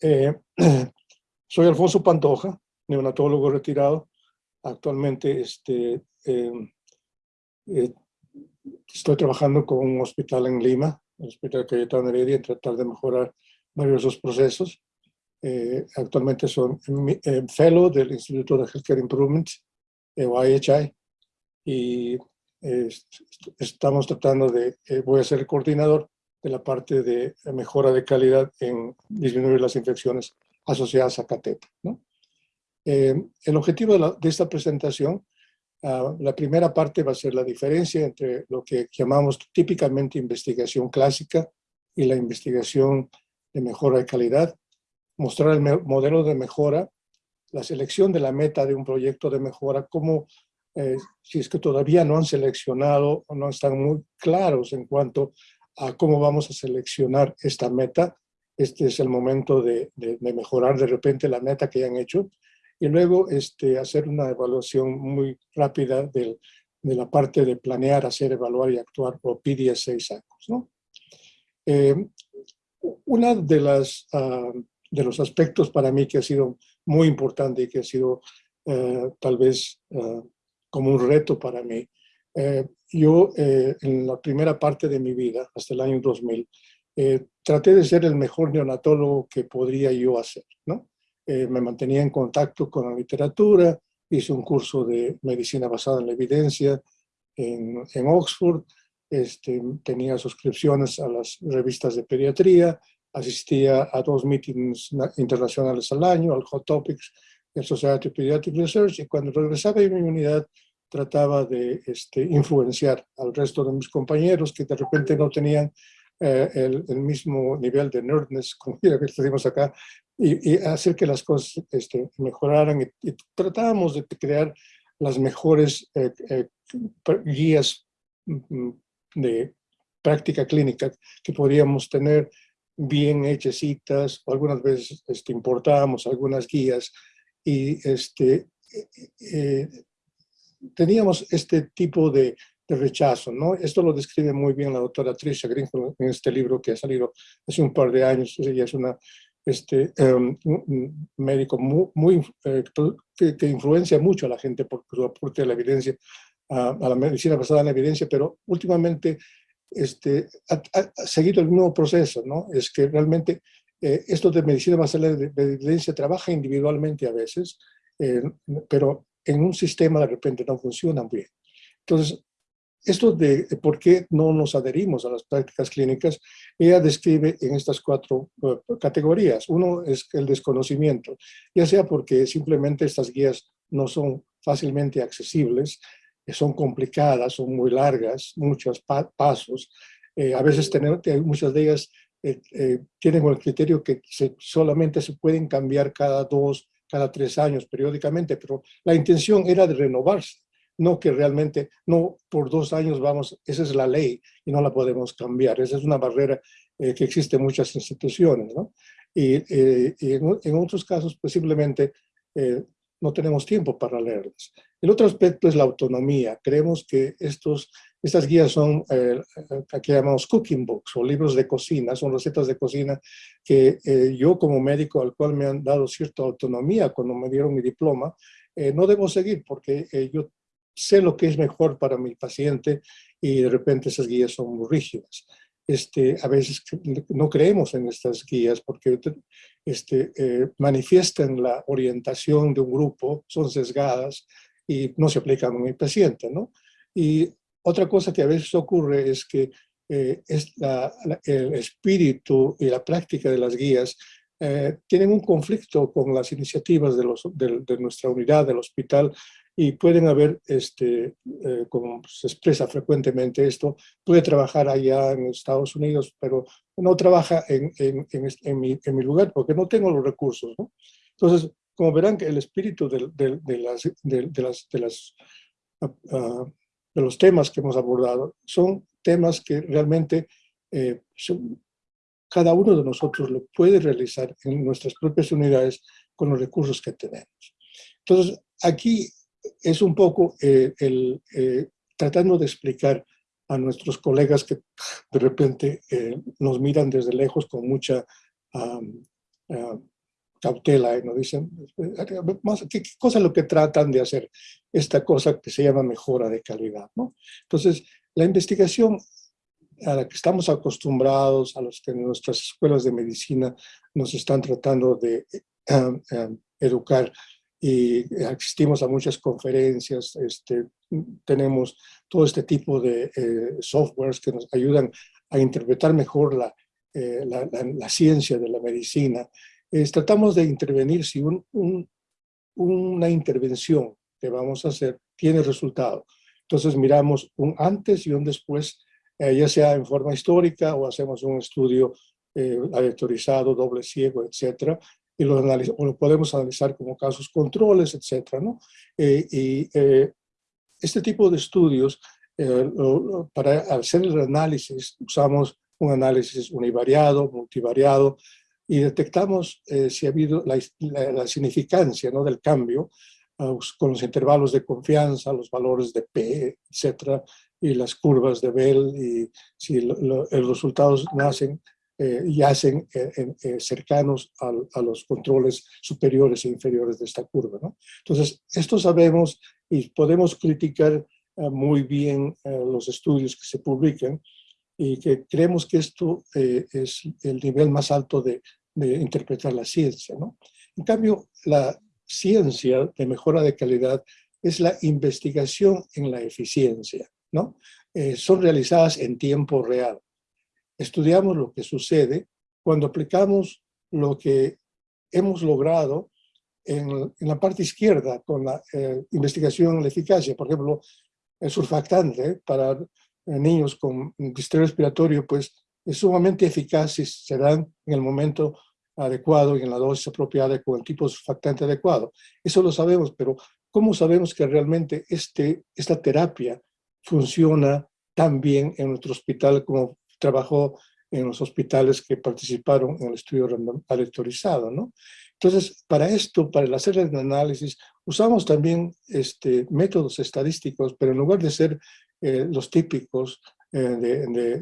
soy Alfonso Pantoja, neonatólogo retirado. Actualmente este, estoy trabajando con un hospital en Lima, el Hospital Cayetano Heredia, en tratar de mejorar varios procesos. Eh, actualmente soy eh, fellow del Instituto de Healthcare Improvement, eh, o IHI, y estamos tratando de, voy a ser el coordinador de la parte de mejora de calidad en disminuir las infecciones asociadas a cateta. el objetivo de, esta presentación, ah, la primera parte va a ser la diferencia entre lo que llamamos típicamente investigación clásica y la investigación de mejora de calidad, mostrar el modelo de mejora, la selección de la meta de un proyecto de mejora, como eh, si es que todavía no han seleccionado o no están muy claros en cuanto a cómo vamos a seleccionar esta meta, este es el momento de, mejorar de repente la meta que ya han hecho y luego este, hacer una evaluación muy rápida de la parte de planear, hacer, evaluar y actuar o PDS6 años. ¿no? Eh, una de las ah, de los aspectos para mí que ha sido muy importante y que ha sido eh, tal vez eh, como un reto para mí. Eh, yo en la primera parte de mi vida, hasta el año 2000, traté de ser el mejor neonatólogo que podría yo hacer. ¿no? me mantenía en contacto con la literatura, hice un curso de medicina basada en la evidencia en, en Oxford, este, tenía suscripciones a las revistas de pediatría, asistía a dos meetings internacionales al año, al Hot Topics, el Society of Pediatric Research, y cuando regresaba a mi unidad trataba de este, influenciar al resto de mis compañeros que de repente no tenían eh, el, mismo nivel de nerdness, como ya decimos acá, y, hacer que las cosas este, mejoraran. Y, tratábamos de crear las mejores eh, eh, guías mm, mm, de práctica clínica que podríamos tener bien hechecitas, algunas veces este, importábamos algunas guías y este, eh, eh, teníamos este tipo de, rechazo, ¿no? Esto lo describe muy bien la doctora Tricia Greenfield en este libro que ha salido hace un par de años, ella es una este, em, un médico muy, eh, que, influencia mucho a la gente por su aporte a la evidencia, a, a la medicina basada en la evidencia, pero últimamente este, ha, seguido el mismo proceso, ¿no? Es que realmente eh, esto de medicina basada de, evidencia trabaja individualmente a veces, eh, pero en un sistema de repente no funciona bien. Entonces, esto de por qué no nos adherimos a las prácticas clínicas, ella describe en estas cuatro uh, categorías. Uno es el desconocimiento, ya sea porque simplemente estas guías no son fácilmente accesibles, son complicadas, son muy largas, muchos pasos. Eh, a veces tenemos, muchas de ellas eh, eh, tienen el criterio que solamente se pueden cambiar cada dos, cada tres años periódicamente, pero la intención era de renovarse, no que realmente, no por dos años vamos, esa es la ley y no la podemos cambiar. Esa es una barrera que existe en muchas instituciones, ¿no? Y, en, en, otros casos, pues simplemente no tenemos tiempo para leerlas. El otro aspecto es la autonomía. Creemos que estos, estas guías son, eh, que llamamos cooking books o libros de cocina, son recetas de cocina que eh, yo como médico al cual me han dado cierta autonomía cuando me dieron mi diploma, eh, no debo seguir porque yo sé lo que es mejor para mi paciente y de repente esas guías son muy rígidas este, a veces no creemos en estas guías porque este, eh, manifiestan la orientación de un grupo, son sesgadas y no se aplican a mi paciente. ¿no? Y otra cosa que a veces ocurre es que eh, es el espíritu y la práctica de las guías eh, tienen un conflicto con las iniciativas de, los, de, nuestra unidad, del hospital, y pueden haber, este, eh, como se expresa frecuentemente esto, puede trabajar allá en Estados Unidos, pero no trabaja en, en, en, mi, en mi, lugar porque no tengo los recursos. ¿no? Entonces, como verán que el espíritu de, de, de las, de, las, las, uh, de los temas que hemos abordado son temas que realmente eh, cada uno de nosotros lo puede realizar en nuestras propias unidades con los recursos que tenemos. Entonces, aquí es un poco eh, el, eh, tratando de explicar a nuestros colegas que de repente eh, nos miran desde lejos con mucha cautela y nos dicen, ¿qué, cosa es lo que tratan de hacer? Esta cosa que se llama mejora de calidad. ¿no? Entonces, la investigación a la que estamos acostumbrados, a los que en nuestras escuelas de medicina nos están tratando de educar y asistimos a muchas conferencias, este, tenemos todo este tipo de eh, softwares que nos ayudan a interpretar mejor la, eh, la, la, ciencia de la medicina. tratamos de intervenir si un, una intervención que vamos a hacer tiene resultado. Entonces miramos un antes y un después, eh, ya sea en forma histórica o hacemos un estudio eh, doble ciego, etcétera, y lo, lo, podemos analizar como casos controles, etcétera, ¿no? y este tipo de estudios, para hacer el análisis, usamos un análisis univariado, multivariado, y detectamos eh, si ha habido la, significancia ¿no? del cambio uh, con los intervalos de confianza, los valores de P, etcétera, y las curvas de Bell, y si los resultados nacen eh, y hacen eh, cercanos a, los controles superiores e inferiores de esta curva. ¿no? Entonces, esto sabemos y podemos criticar muy bien los estudios que se publican, y que creemos que esto eh, es el nivel más alto de, de, interpretar la ciencia. ¿no? En cambio, la ciencia de mejora de calidad es la investigación en la eficiencia. ¿no? Eh, son realizadas en tiempo real. Estudiamos lo que sucede cuando aplicamos lo que hemos logrado en, en la parte izquierda con la eh, investigación en la eficacia. Por ejemplo, el surfactante para niños con sistema respiratorio, pues es sumamente eficaz si se dan en el momento adecuado y en la dosis apropiada con el tipo de surfactante adecuado. Eso lo sabemos, pero ¿cómo sabemos que realmente este, esta terapia funciona tan bien en nuestro hospital como trabajó en los hospitales que participaron en el estudio aleatorizado, ¿no? Entonces, para esto, para hacer el análisis, usamos también este, métodos estadísticos, pero en lugar de ser eh, los típicos eh,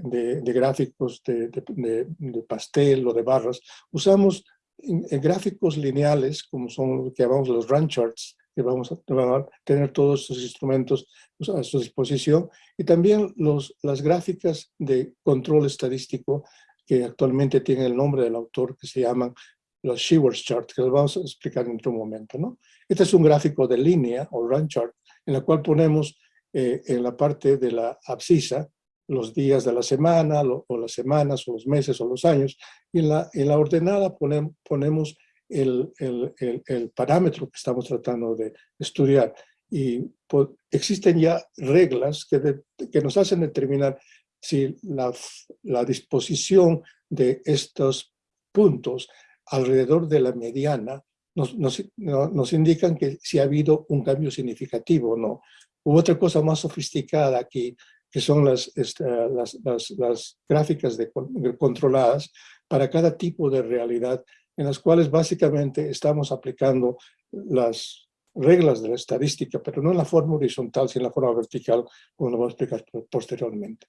de, gráficos de, pastel o de barras, usamos gráficos lineales, como son lo que llamamos los run charts, que vamos a, tener todos estos instrumentos a su disposición, y también los, las gráficas de control estadístico, que actualmente tienen el nombre del autor, que se llaman los Shewers chart, que los vamos a explicar en otro momento. ¿no? Este es un gráfico de línea, o run chart, en la cual ponemos eh, en la parte de la abscisa, los días de la semana, o las semanas, o los meses, o los años, y en la, en la ordenada ponemos el, el, el, parámetro que estamos tratando de estudiar. Y existen ya reglas que, que nos hacen determinar si la, la disposición de estos puntos alrededor de la mediana nos, nos, nos, indican que si ha habido un cambio significativo o no. Hubo otra cosa más sofisticada aquí, que son las, este, las, las, gráficas de, controladas para cada tipo de realidad, en las cuales básicamente estamos aplicando las reglas de la estadística, pero no en la forma horizontal, sino en la forma vertical, como lo voy a explicar posteriormente.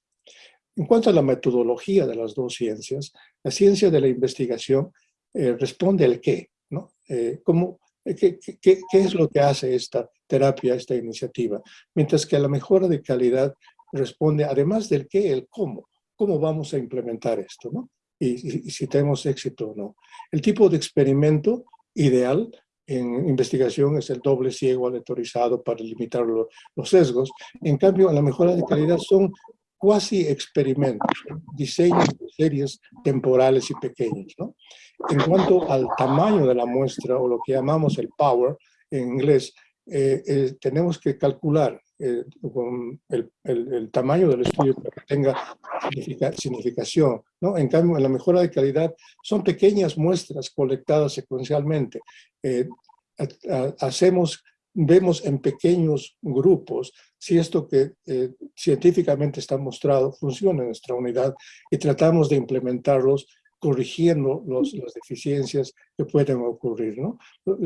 En cuanto a la metodología de las dos ciencias, la ciencia de la investigación eh, responde al qué, ¿no? Eh, ¿cómo, eh, qué, qué, qué, es lo que hace esta terapia, esta iniciativa? Mientras que la mejora de calidad responde, además del qué, el cómo. ¿Cómo vamos a implementar esto? ¿no? Y, si tenemos éxito o no. El tipo de experimento ideal en investigación es el doble ciego aleatorizado para limitar los sesgos. En cambio, la mejora de calidad son cuasi experimentos, diseños de series temporales y pequeños. ¿no? En cuanto al tamaño de la muestra, o lo que llamamos el power en inglés, eh, eh, tenemos que calcular eh, con el, el, tamaño del estudio para que tenga significación. ¿no? En cambio, en la mejora de calidad son pequeñas muestras colectadas secuencialmente. hacemos vemos en pequeños grupos si esto que eh, científicamente está mostrado funciona en nuestra unidad y tratamos de implementarlos corrigiendo los, las deficiencias que pueden ocurrir. ¿no?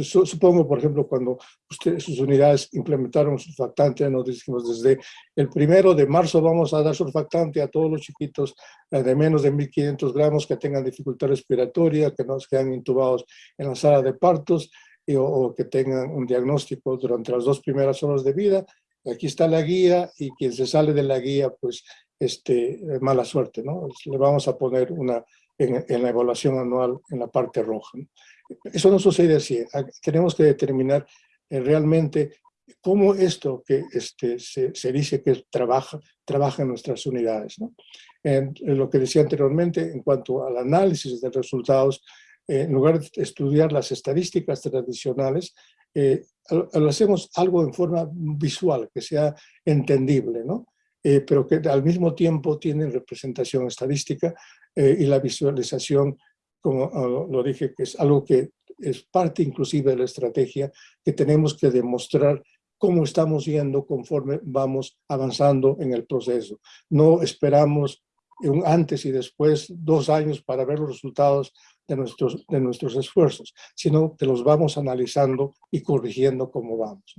Supongo, por ejemplo, cuando ustedes, sus unidades implementaron surfactante, nos dijimos desde el primero de marzo vamos a dar surfactante a todos los chiquitos eh, de menos de 1500 gramos que tengan dificultad respiratoria, que no quedan intubados en la sala de partos o, que tengan un diagnóstico durante las dos primeras horas de vida. Aquí está la guía y quien se sale de la guía, pues, este, mala suerte, ¿no? Le vamos a poner una en, la evaluación anual en la parte roja. Eso no sucede así. Tenemos que determinar eh, realmente cómo esto que este, se, dice que trabaja, trabaja en nuestras unidades. ¿no? En, lo que decía anteriormente, en cuanto al análisis de resultados, eh, en lugar de estudiar las estadísticas tradicionales, eh, lo hacemos algo en forma visual, que sea entendible, ¿no? Eh, pero que al mismo tiempo tienen representación estadística eh, y la visualización, como ah, lo dije, que es algo que es parte inclusive de la estrategia, que tenemos que demostrar cómo estamos yendo conforme vamos avanzando en el proceso. No esperamos un antes y después, dos años para ver los resultados de nuestros, de nuestros esfuerzos, sino que los vamos analizando y corrigiendo cómo vamos.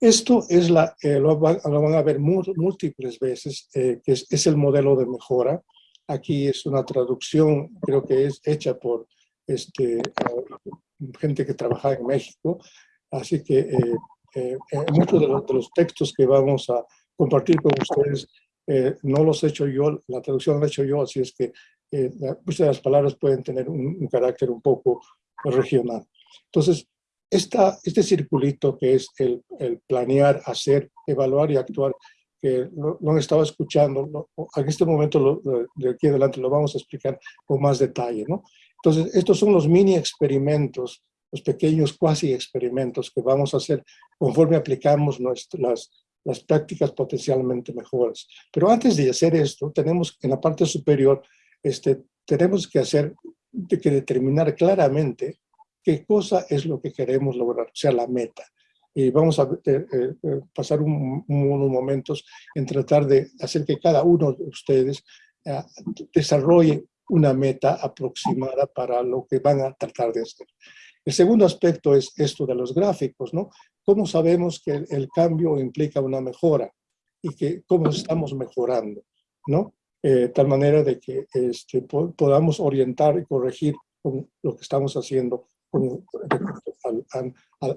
Esto es la, eh, lo, van, a ver múltiples veces, eh, que es, el modelo de mejora. Aquí es una traducción, creo que es hecha por este, gente que trabaja en México. Así que eh, muchos de los, textos que vamos a compartir con ustedes no los he hecho yo, la traducción la he hecho yo, así es que muchas de las palabras pueden tener un, un carácter un poco regional. Entonces, esta, este circulito que es el, planear, hacer, evaluar y actuar, que lo, han estado escuchando, en este momento de aquí adelante lo vamos a explicar con más detalle. ¿no? Entonces, estos son los mini experimentos, los pequeños cuasi experimentos que vamos a hacer conforme aplicamos nuestras, las prácticas potencialmente mejores. Pero antes de hacer esto, tenemos en la parte superior, este, tenemos que hacer, que determinar claramente qué cosa es lo que queremos lograr, o sea, la meta. Y vamos a eh, eh, eh, pasar unos momentos en tratar de hacer que cada uno de ustedes desarrolle una meta aproximada para lo que van a tratar de hacer. El segundo aspecto es esto de los gráficos, ¿no? ¿Cómo sabemos que el, cambio implica una mejora? Y que cómo estamos mejorando, ¿no? tal manera de que este, podamos orientar y corregir con lo que estamos haciendo al,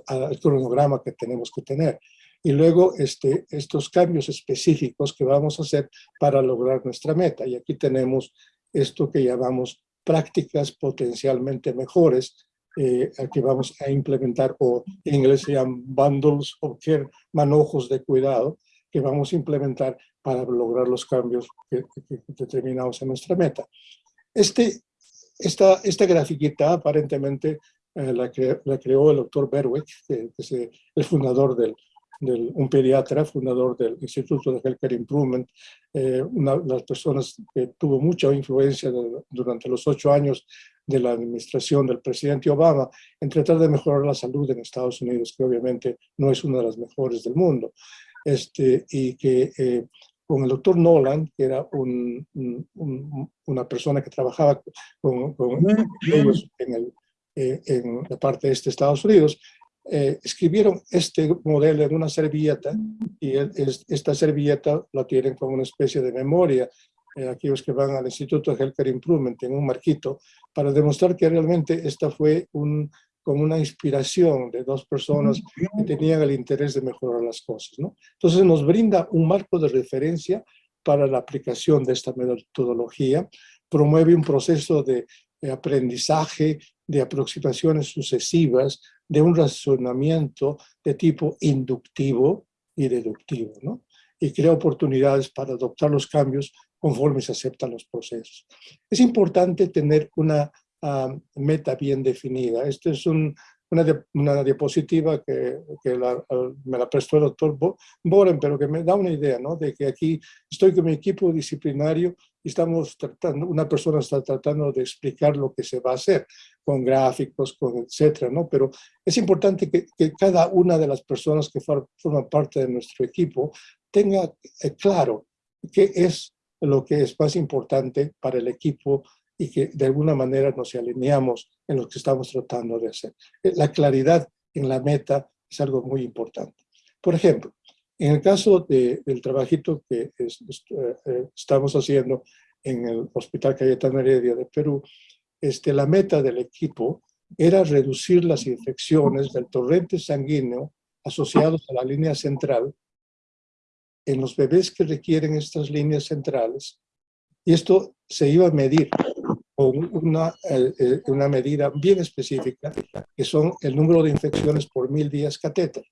al, cronograma que tenemos que tener. Y luego este, estos cambios específicos que vamos a hacer para lograr nuestra meta. Y aquí tenemos esto que llamamos prácticas potencialmente mejores, eh, que vamos a implementar, o en inglés se llaman bundles o manojos de cuidado, que vamos a implementar para lograr los cambios que, que determinados en nuestra meta. Este, esta, esta grafiquita aparentemente eh, la, la, creó el doctor Berwick, que, es eh, el fundador del, del, un pediatra, fundador del Instituto de Healthcare Improvement, eh, una de las personas que tuvo mucha influencia durante los ocho años de la administración del presidente Obama en tratar de mejorar la salud en Estados Unidos, que obviamente no es una de las mejores del mundo. Este, y que con el doctor Nolan, que era un, una persona que trabajaba con, con ellos en el eh, en la parte de este Estados Unidos, eh, escribieron este modelo en una servilleta y esta servilleta la tienen como una especie de memoria eh, aquellos que van al Instituto de Healthcare Improvement en un marquito para demostrar que realmente esta fue un, como una inspiración de dos personas que tenían el interés de mejorar las cosas. ¿no? Entonces nos brinda un marco de referencia para la aplicación de esta metodología, promueve un proceso de aprendizaje de aproximaciones sucesivas de un razonamiento de tipo inductivo y deductivo, ¿no? y crea oportunidades para adoptar los cambios conforme se aceptan los procesos. Es importante tener una ah, meta bien definida. Esta es un, una, diapositiva que, me la prestó el doctor Boren, pero que me da una idea, ¿no? De que aquí estoy con mi equipo disciplinario y estamos tratando, una persona está tratando de explicar lo que se va a hacer, con gráficos, con etcétera, ¿no? Pero es importante que, cada una de las personas que forman parte de nuestro equipo tenga eh, claro qué es lo que es más importante para el equipo y que de alguna manera nos alineamos en lo que estamos tratando de hacer. La claridad en la meta es algo muy importante. Por ejemplo, en el caso del trabajito que eh, eh, estamos haciendo en el Hospital Cayetano Heredia de Perú, este, la meta del equipo era reducir las infecciones del torrente sanguíneo asociados a la línea central en los bebés que requieren estas líneas centrales. Y esto se iba a medir una, una medida bien específica, que son el número de infecciones por mil días catéter.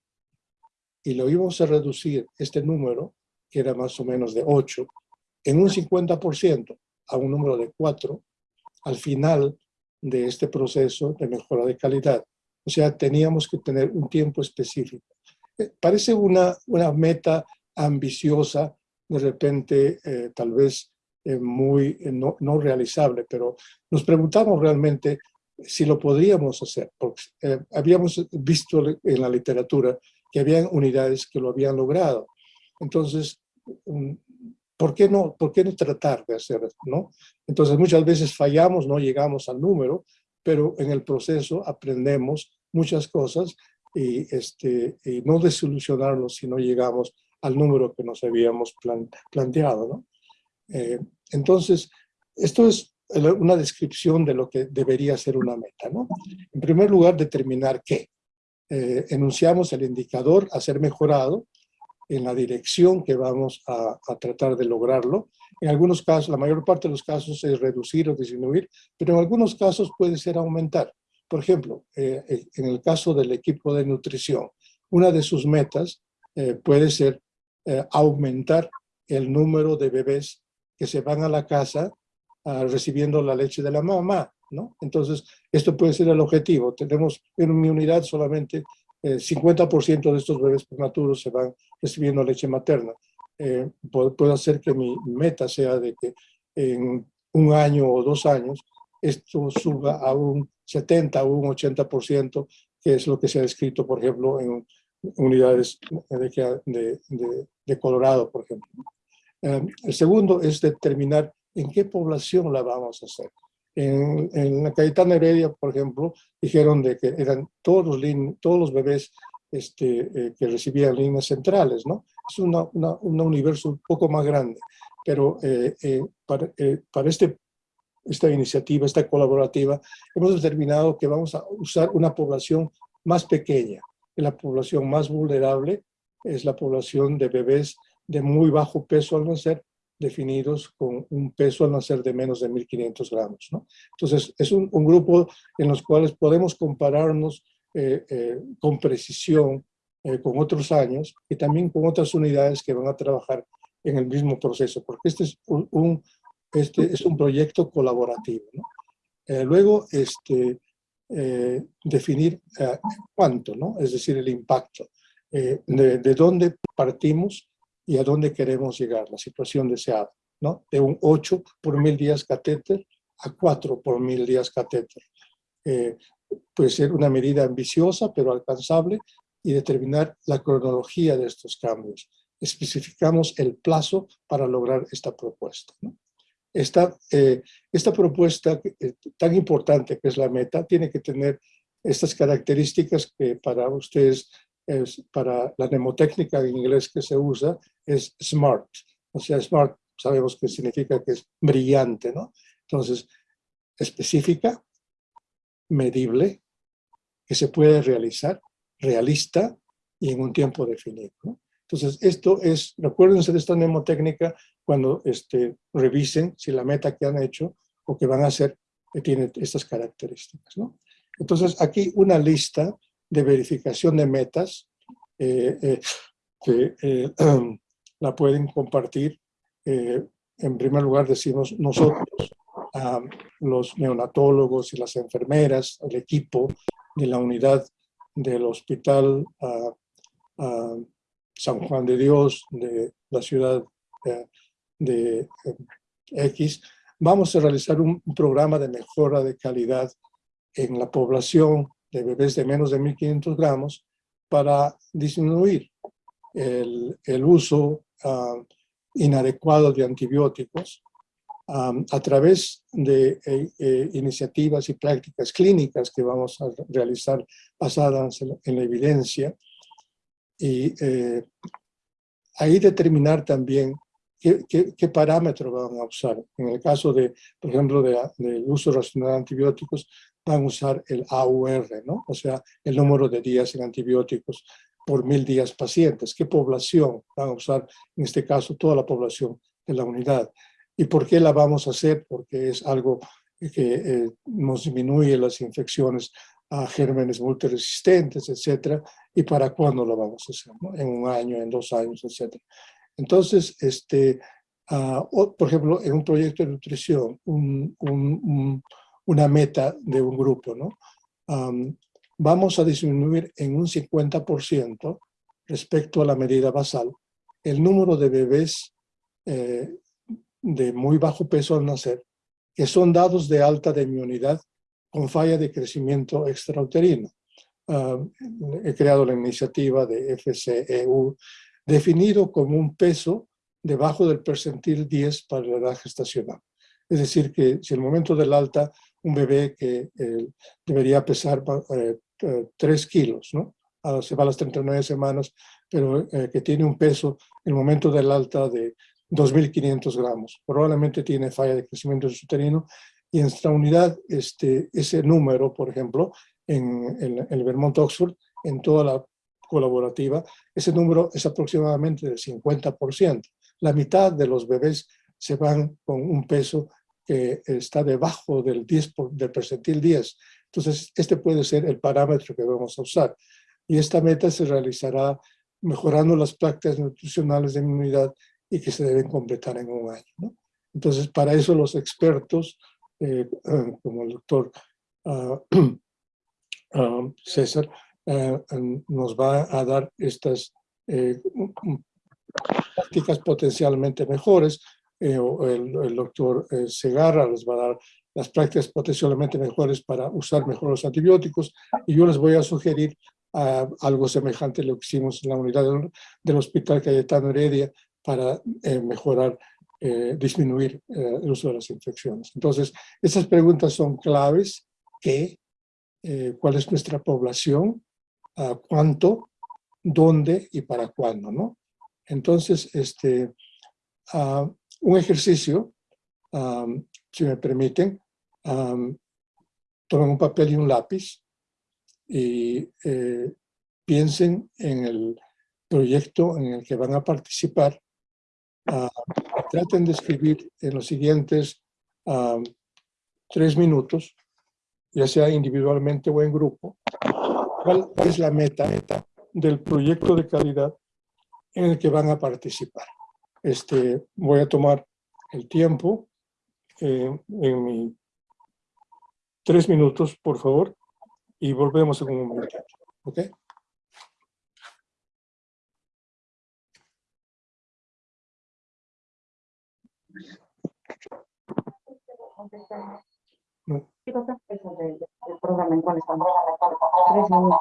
Y lo íbamos a reducir, este número, que era más o menos de 8, en un 50% a un número de 4 al final de este proceso de mejora de calidad. O sea, teníamos que tener un tiempo específico. Eh, parece una, una meta ambiciosa, de repente eh, tal vez muy no, no, realizable, pero nos preguntamos realmente si lo podríamos hacer, porque habíamos visto en la literatura que habían unidades que lo habían logrado. Entonces, mm, ¿por qué no, por qué no tratar de hacerlo? ¿no? Entonces muchas veces fallamos, no llegamos al número, pero en el proceso aprendemos muchas cosas y, este, y no desilusionarnos si no llegamos al número que nos habíamos planteado. ¿no? Eh, entonces, esto es una descripción de lo que debería ser una meta. ¿no? En primer lugar, determinar qué. Eh, enunciamos el indicador a ser mejorado en la dirección que vamos a, tratar de lograrlo. En algunos casos, la mayor parte de los casos es reducir o disminuir, pero en algunos casos puede ser aumentar. Por ejemplo, eh, eh, en el caso del equipo de nutrición, una de sus metas puede ser aumentar el número de bebés que se van a la casa ah, recibiendo la leche de la mamá, ¿no? Entonces, esto puede ser el objetivo. Tenemos en mi unidad solamente 50% de estos bebés prematuros se van recibiendo leche materna. puedo hacer que mi meta sea de que en un año o dos años esto suba a un 70 o un 80%, que es lo que se ha descrito, por ejemplo, en unidades de, de, Colorado, por ejemplo. Em, el segundo es determinar en qué población la vamos a hacer. En, en la Cayetana Heredia, por ejemplo, dijeron de que eran todos los, todos los bebés este, eh, que recibían líneas centrales, ¿no? Es una, un universo un poco más grande, pero eh, eh, para, para, este esta iniciativa, esta colaborativa, hemos determinado que vamos a usar una población más pequeña. La población más vulnerable es la población de bebés de muy bajo peso al nacer, definidos con un peso al nacer de menos de 1.500 gramos. ¿no? Entonces, es un, grupo en los cuales podemos compararnos eh, eh, con precisión eh, con otros años y también con otras unidades que van a trabajar en el mismo proceso, porque este es un este es un proyecto colaborativo. Luego, este, definir cuánto, ¿no? es decir, el impacto, de, dónde partimos y a dónde queremos llegar, la situación deseada, ¿no? de un 8 por mil días catéter a 4 por mil días catéter. puede ser una medida ambiciosa, pero alcanzable, y determinar la cronología de estos cambios. Especificamos el plazo para lograr esta propuesta. ¿no? esta, eh, esta propuesta eh, tan importante que es la meta tiene que tener estas características que para ustedes, es, para la mnemotécnica en inglés que se usa, es SMART. O sea, SMART sabemos que significa que es brillante, ¿no? Entonces, específica, medible, que se puede realizar, realista y en un tiempo definido. ¿no? Entonces, esto es, recuérdense de esta mnemotécnica cuando este, revisen si la meta que han hecho o que van a hacer eh, tiene estas características. ¿no? Entonces, aquí una lista de verificación de metas eh, eh, que la pueden compartir. en primer lugar, decimos nosotros, los neonatólogos y las enfermeras, el equipo de la unidad del hospital San Juan de Dios, de la ciudad eh, de eh, X, vamos a realizar un, programa de mejora de calidad en la población de bebés de menos de 1.500 gramos para disminuir el, uso ah, inadecuado de antibióticos a través de eh, eh, iniciativas y prácticas clínicas que vamos a realizar basadas en, la evidencia y eh, ahí determinar también qué, parámetro van a usar. En el caso de, por ejemplo, del uso racional de antibióticos, van a usar el AUR, ¿no? o sea, el número de días en antibióticos por mil días pacientes. ¿Qué población van a usar? En este caso, toda la población de la unidad. ¿Y por qué la vamos a hacer? Porque es algo que eh, nos disminuye las infecciones a gérmenes multiresistentes, etcétera, y para cuándo lo vamos a hacer, en un año, en dos años, etcétera. Entonces, este, ah, por ejemplo, en un proyecto de nutrición, una meta de un grupo, ¿no? Vamos a disminuir en un 50% respecto a la medida basal el número de bebés eh, de muy bajo peso al nacer, que son dados de alta de inmunidad con falla de crecimiento extrauterino. Ah, he creado la iniciativa de FCEU, definido como un peso debajo del percentil 10 para la edad gestacional. Es decir, que si el momento del alta, un bebé que eh, debería pesar 3 eh, kilos, ¿no? Ah, se va a las 39 semanas, pero eh, que tiene un peso en el momento del alta de 2.500 gramos. Probablemente tiene falla de crecimiento uterino y en nuestra unidad este, ese número, por ejemplo, en, el Vermont Oxford, en toda la colaborativa, ese número es aproximadamente del 50%. La mitad de los bebés se van con un peso que está debajo del, 10 del percentil 10. Entonces, este puede ser el parámetro que vamos a usar. Y esta meta se realizará mejorando las prácticas nutricionales de inmunidad y que se deben completar en un año. Entonces, para eso los expertos, eh, eh, como el doctor ah, ah, César, eh, nos va a dar estas prácticas potencialmente mejores, o el, doctor Segarra les va a dar las prácticas potencialmente mejores para usar mejor los antibióticos, y yo les voy a sugerir ah, algo semejante a lo que hicimos en la unidad del, del Hospital Cayetano Heredia, para eh, mejorar, eh, disminuir eh, el uso de las infecciones. Entonces, esas preguntas son claves. ¿Qué? ¿Cuál es nuestra población? ¿Cuánto? ¿Dónde? ¿Y para cuándo? ¿no? Entonces, este, ah, un ejercicio, si me permiten, tomen un papel y un lápiz y piensen en el proyecto en el que van a participar Ah, traten de escribir en los siguientes ah, tres minutos, ya sea individualmente o en grupo, cuál es la meta, del proyecto de calidad en el que van a participar. Este, voy a tomar el tiempo eh, en mi tres minutos, por favor, y volvemos en un momento. ¿Ok? ¿Qué cosas eso del, del programa en cuál estamos? Tres minutos.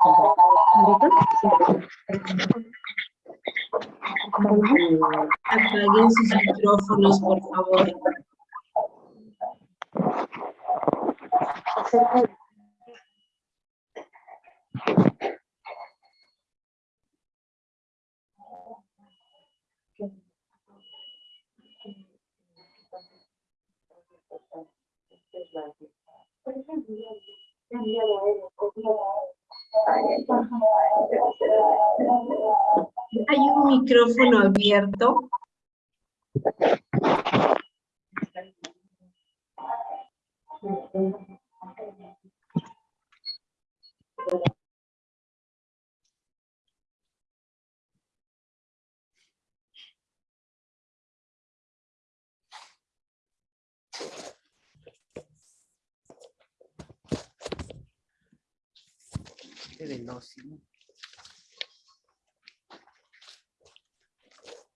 Apaguen sus micrófonos, por favor. Hay un micrófono abierto.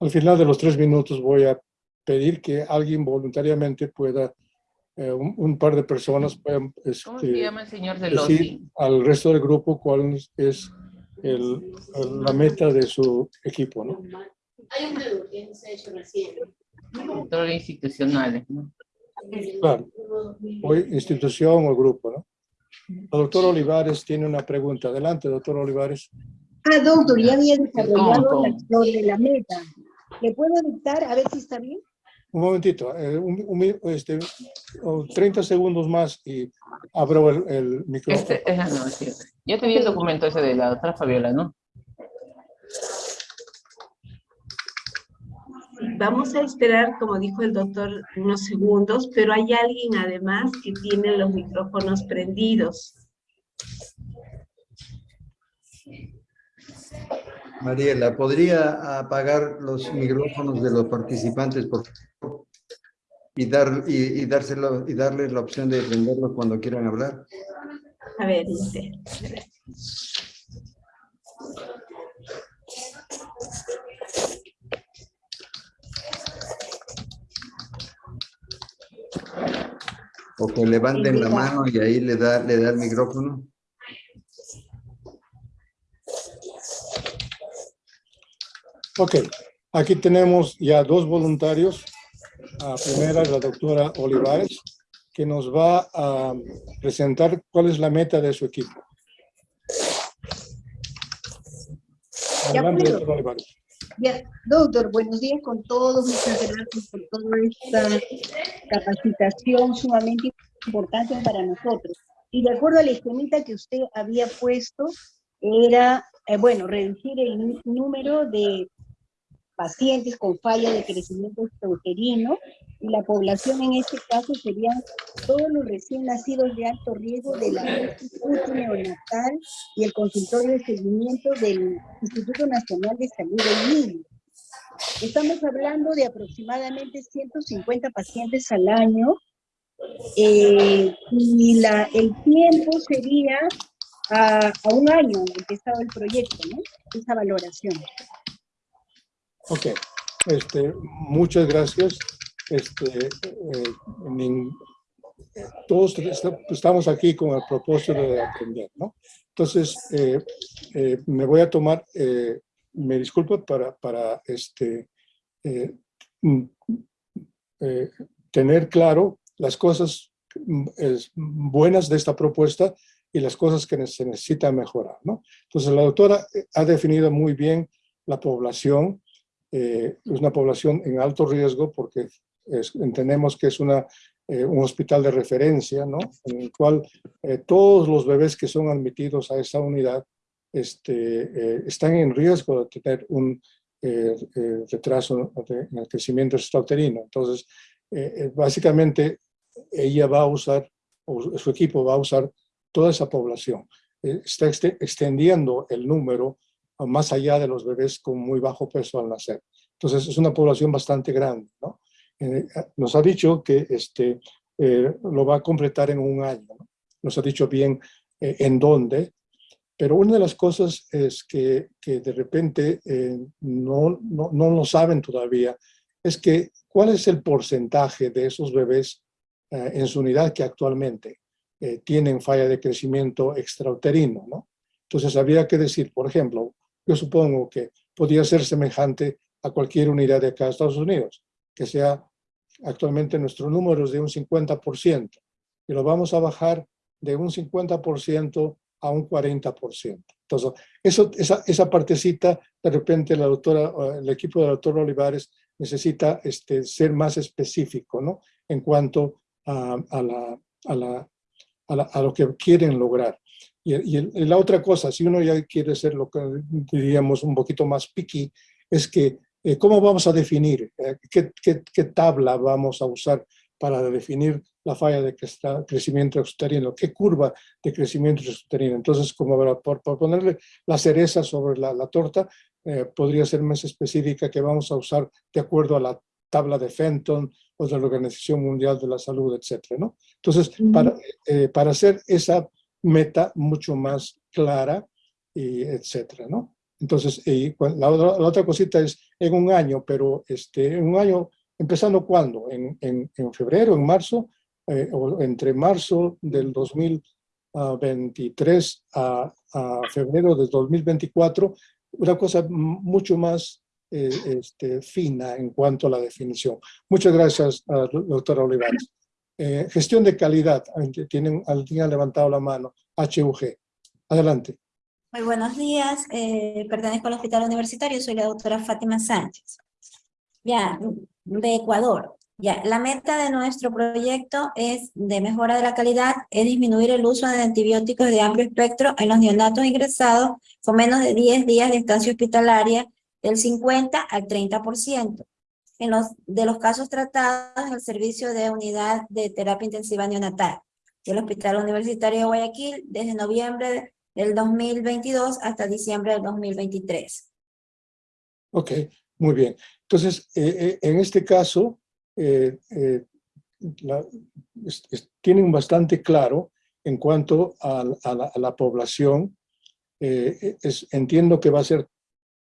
Al final de los tres minutos voy a pedir que alguien voluntariamente pueda, eh, un, par de personas puedan ¿Cómo se este, llama el señor decir al resto del grupo cuál es el, la meta de su equipo. ¿no? Hay un menú que se ha hecho recién. Institucionales, ¿no? Claro. O institución o grupo, ¿no? El doctor Olivares tiene una pregunta. Adelante, doctor Olivares. Ah, doctor, ya había desarrollado la la meta. ¿Le puedo dictar? A ver si está bien. Un momentito, eh, un- un mi- este, 30 segundos más y abro el, el micrófono. Este, esa no, sí. Yo te di el documento ese de la doctora Fabiola, ¿no? Vamos a esperar, como dijo el doctor, unos segundos, pero hay alguien además que tiene los micrófonos prendidos. Mariela, ¿podría apagar los micrófonos de los participantes, por favor? Y, dar, y, y dárselo, y darles la opción de prenderlos cuando quieran hablar. A ver, dice. O que levanten la mano y ahí le da, le da el micrófono. Ok, aquí tenemos ya dos voluntarios. La primera es la doctora Olivares, que nos va a presentar cuál es la meta de su equipo. Adelante, doctora Olivares. Ya, doctor, buenos días con todos. Muchas gracias por toda esta capacitación sumamente importante para nosotros. Y de acuerdo a la esquemita que usted había puesto, era, eh, bueno, reducir el número de pacientes con falla de crecimiento extrauterino y la población en este caso serían todos los recién nacidos de alto riesgo de la UCI neonatal y el consultorio de seguimiento del Instituto Nacional de Salud del Niño. Estamos hablando de aproximadamente 150 pacientes al año eh, y la, el tiempo sería a, a un año empezado el proyecto, ¿no? Esa valoración. Ok, este, muchas gracias. Este, eh, todos est- estamos aquí con el propósito de aprender, ¿no? Entonces, eh, eh, me voy a tomar, me disculpo para, para este, mm, tener claro las cosas mm, buenas de esta propuesta y las cosas que se necesitan mejorar, ¿no? Entonces, la doctora ha definido muy bien la población, eh, es una población en alto riesgo porque es- entendemos que es una, eh, un hospital de referencia, ¿no? En el cual eh, todos los bebés que son admitidos a esa unidad este, eh, están en riesgo de tener un eh, eh, retraso en el crecimiento extrauterino. Entonces, básicamente, ella va a usar, o su equipo va a usar toda esa población. Está exte- extendiendo el número más allá de los bebés con muy bajo peso al nacer. Entonces, es una población bastante grande, ¿no? Eh, nos ha dicho que este, eh, lo va a completar en un año, ¿no? Nos ha dicho bien eh, en dónde, pero una de las cosas es que, que de repente eh, no, no, no lo saben todavía, es que cuál es el porcentaje de esos bebés eh, en su unidad que actualmente eh, tienen falla de crecimiento extrauterino, ¿no? Entonces habría que decir, por ejemplo, yo supongo que podría ser semejante a cualquier unidad de acá de Estados Unidos, que sea actualmente nuestro número es de un 50%, y lo vamos a bajar de un 50% a un 40%. Entonces, eso, esa, esa partecita, de repente la doctora, el equipo de la doctora Olivares necesita este, ser más específico, ¿no? En cuanto a, a, la, a, la, a, la- a lo que quieren lograr. Y, y la otra cosa, si uno ya quiere ser lo que diríamos un poquito más picky, es que eh, ¿cómo vamos a definir? Eh, ¿qué, qué, qué tabla vamos a usar para definir la falla de cre- crecimiento exterino? ¿Qué curva de crecimiento exterino? Entonces, como para, por ponerle la cereza sobre la, la torta, eh, podría ser más específica que vamos a usar de acuerdo a la tabla de Fenton o de la Organización Mundial de la Salud, etcétera, ¿no? Entonces, para, eh, para hacer esa meta mucho más clara, y etcétera, ¿no? Entonces, y la, otra- la otra cosita es en un año, pero este, en un año, ¿empezando cuándo? ¿En, en, en febrero, en marzo? Eh, o entre marzo del 2023 a, a febrero del 2024, una cosa mucho más eh, este, fina en cuanto a la definición. Muchas gracias, uh, doctora Olivares. Eh, gestión de calidad, tienen, alguien levantado la mano, HUG. Adelante. Muy buenos días, eh, pertenezco al Hospital Universitario, soy la doctora Fátima Sánchez. Ya, de Ecuador. Ya, la meta de nuestro proyecto es de mejora de la calidad, es disminuir el uso de antibióticos de amplio espectro en los neonatos ingresados con menos de 10 días de estancia hospitalaria, del 50 al 30%. En los, de los casos tratados en el servicio de unidad de terapia intensiva neonatal del Hospital Universitario de Guayaquil desde noviembre del 2022 hasta diciembre del 2023. Ok, muy bien. Entonces, eh, eh, en este caso, eh, tienen bastante claro en cuanto a, la, población. entiendo que va a ser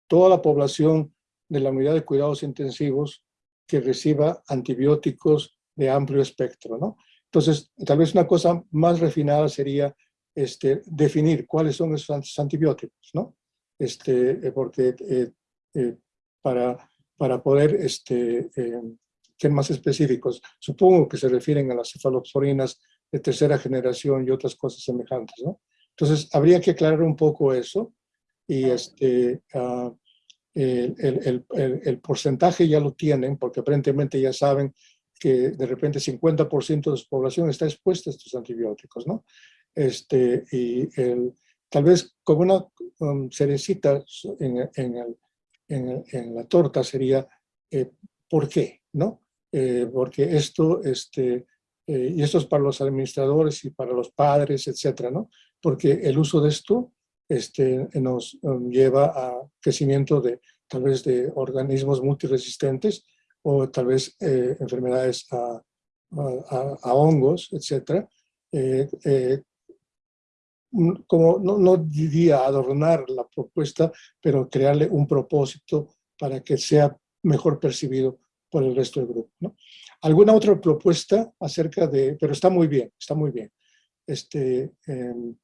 toda la población de la unidad de cuidados intensivos que reciba antibióticos de amplio espectro, ¿no? Entonces, tal vez una cosa más refinada sería este, definir cuáles son esos antibióticos, ¿no? Este, eh, porque eh, eh, para, para poder este, ser más específicos, supongo que se refieren a las cefalosporinas de tercera generación y otras cosas semejantes, ¿no? Entonces, habría que aclarar un poco eso y este, ah, el, el, el, el, porcentaje ya lo tienen, porque aparentemente ya saben que de repente 50% de su población está expuesta a estos antibióticos, ¿no? Este, y tal vez como una um, cerecita en, en, en, en, la torta sería eh, ¿por qué? ¿no? Eh, porque esto, este, eh, y esto es para los administradores y para los padres, etcétera, ¿no? Porque el uso de esto este, nos um, lleva a crecimiento de tal vez de organismos multiresistentes o tal vez enfermedades a, a, a, hongos, etcétera, como no, no diría adornar la propuesta, pero crearle un propósito para que sea mejor percibido por el resto del grupo. ¿no? ¿Alguna otra propuesta acerca de, pero está muy bien, está muy bien. Este, em,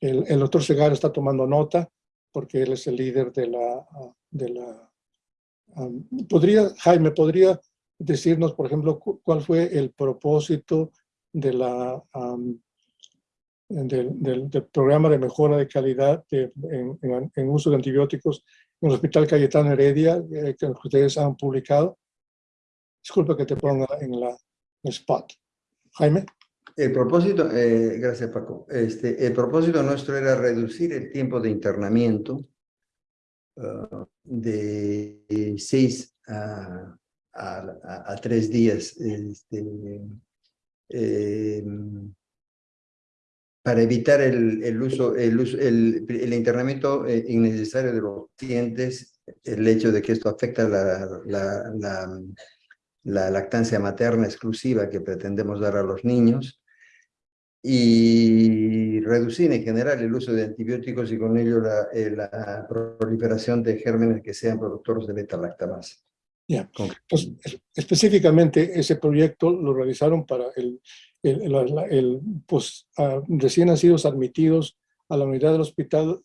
el, el, doctor Segar está tomando nota porque él es el líder de la... De la um, podría, Jaime, ¿podría decirnos, por ejemplo, cuál fue el propósito de la um, del, del, programa de mejora de calidad de, en, en, uso de antibióticos en el Hospital Cayetano Heredia, eh, que ustedes han publicado. Disculpa que te ponga en la spot. Jaime. El propósito, eh, gracias Paco, este, el propósito nuestro era reducir el tiempo de internamiento uh, de seis a, tres días. Este, eh, para evitar el, el uso, el, uso, el, el internamiento eh, innecesario de los pacientes, el hecho de que esto afecta la, la, lactancia materna exclusiva que pretendemos dar a los niños, y reducir en general el uso de antibióticos y con ello la, eh, la proliferación de gérmenes que sean productores de beta-lactamasa. Yeah. Pues, específicamente ese proyecto lo realizaron para el el, pues, recién nacidos admitidos a la unidad del hospital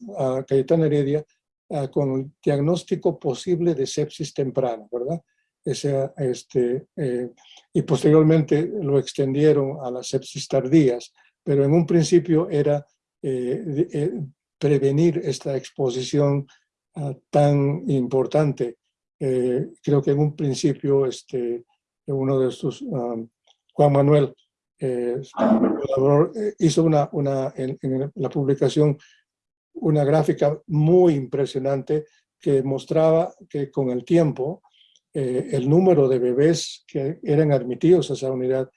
Cayetano Heredia con el diagnóstico posible de sepsis temprana, ¿verdad? Ese, este, eh, y posteriormente lo extendieron a las sepsis tardías, pero en un principio era eh, eh, prevenir esta exposición ah, tan importante. creo que en un principio este, uno de estos, ah, Juan Manuel, eh, eh, hizo una, una en, la publicación una gráfica muy impresionante que mostraba que con el tiempo eh, el número de bebés que eran admitidos a esa unidad,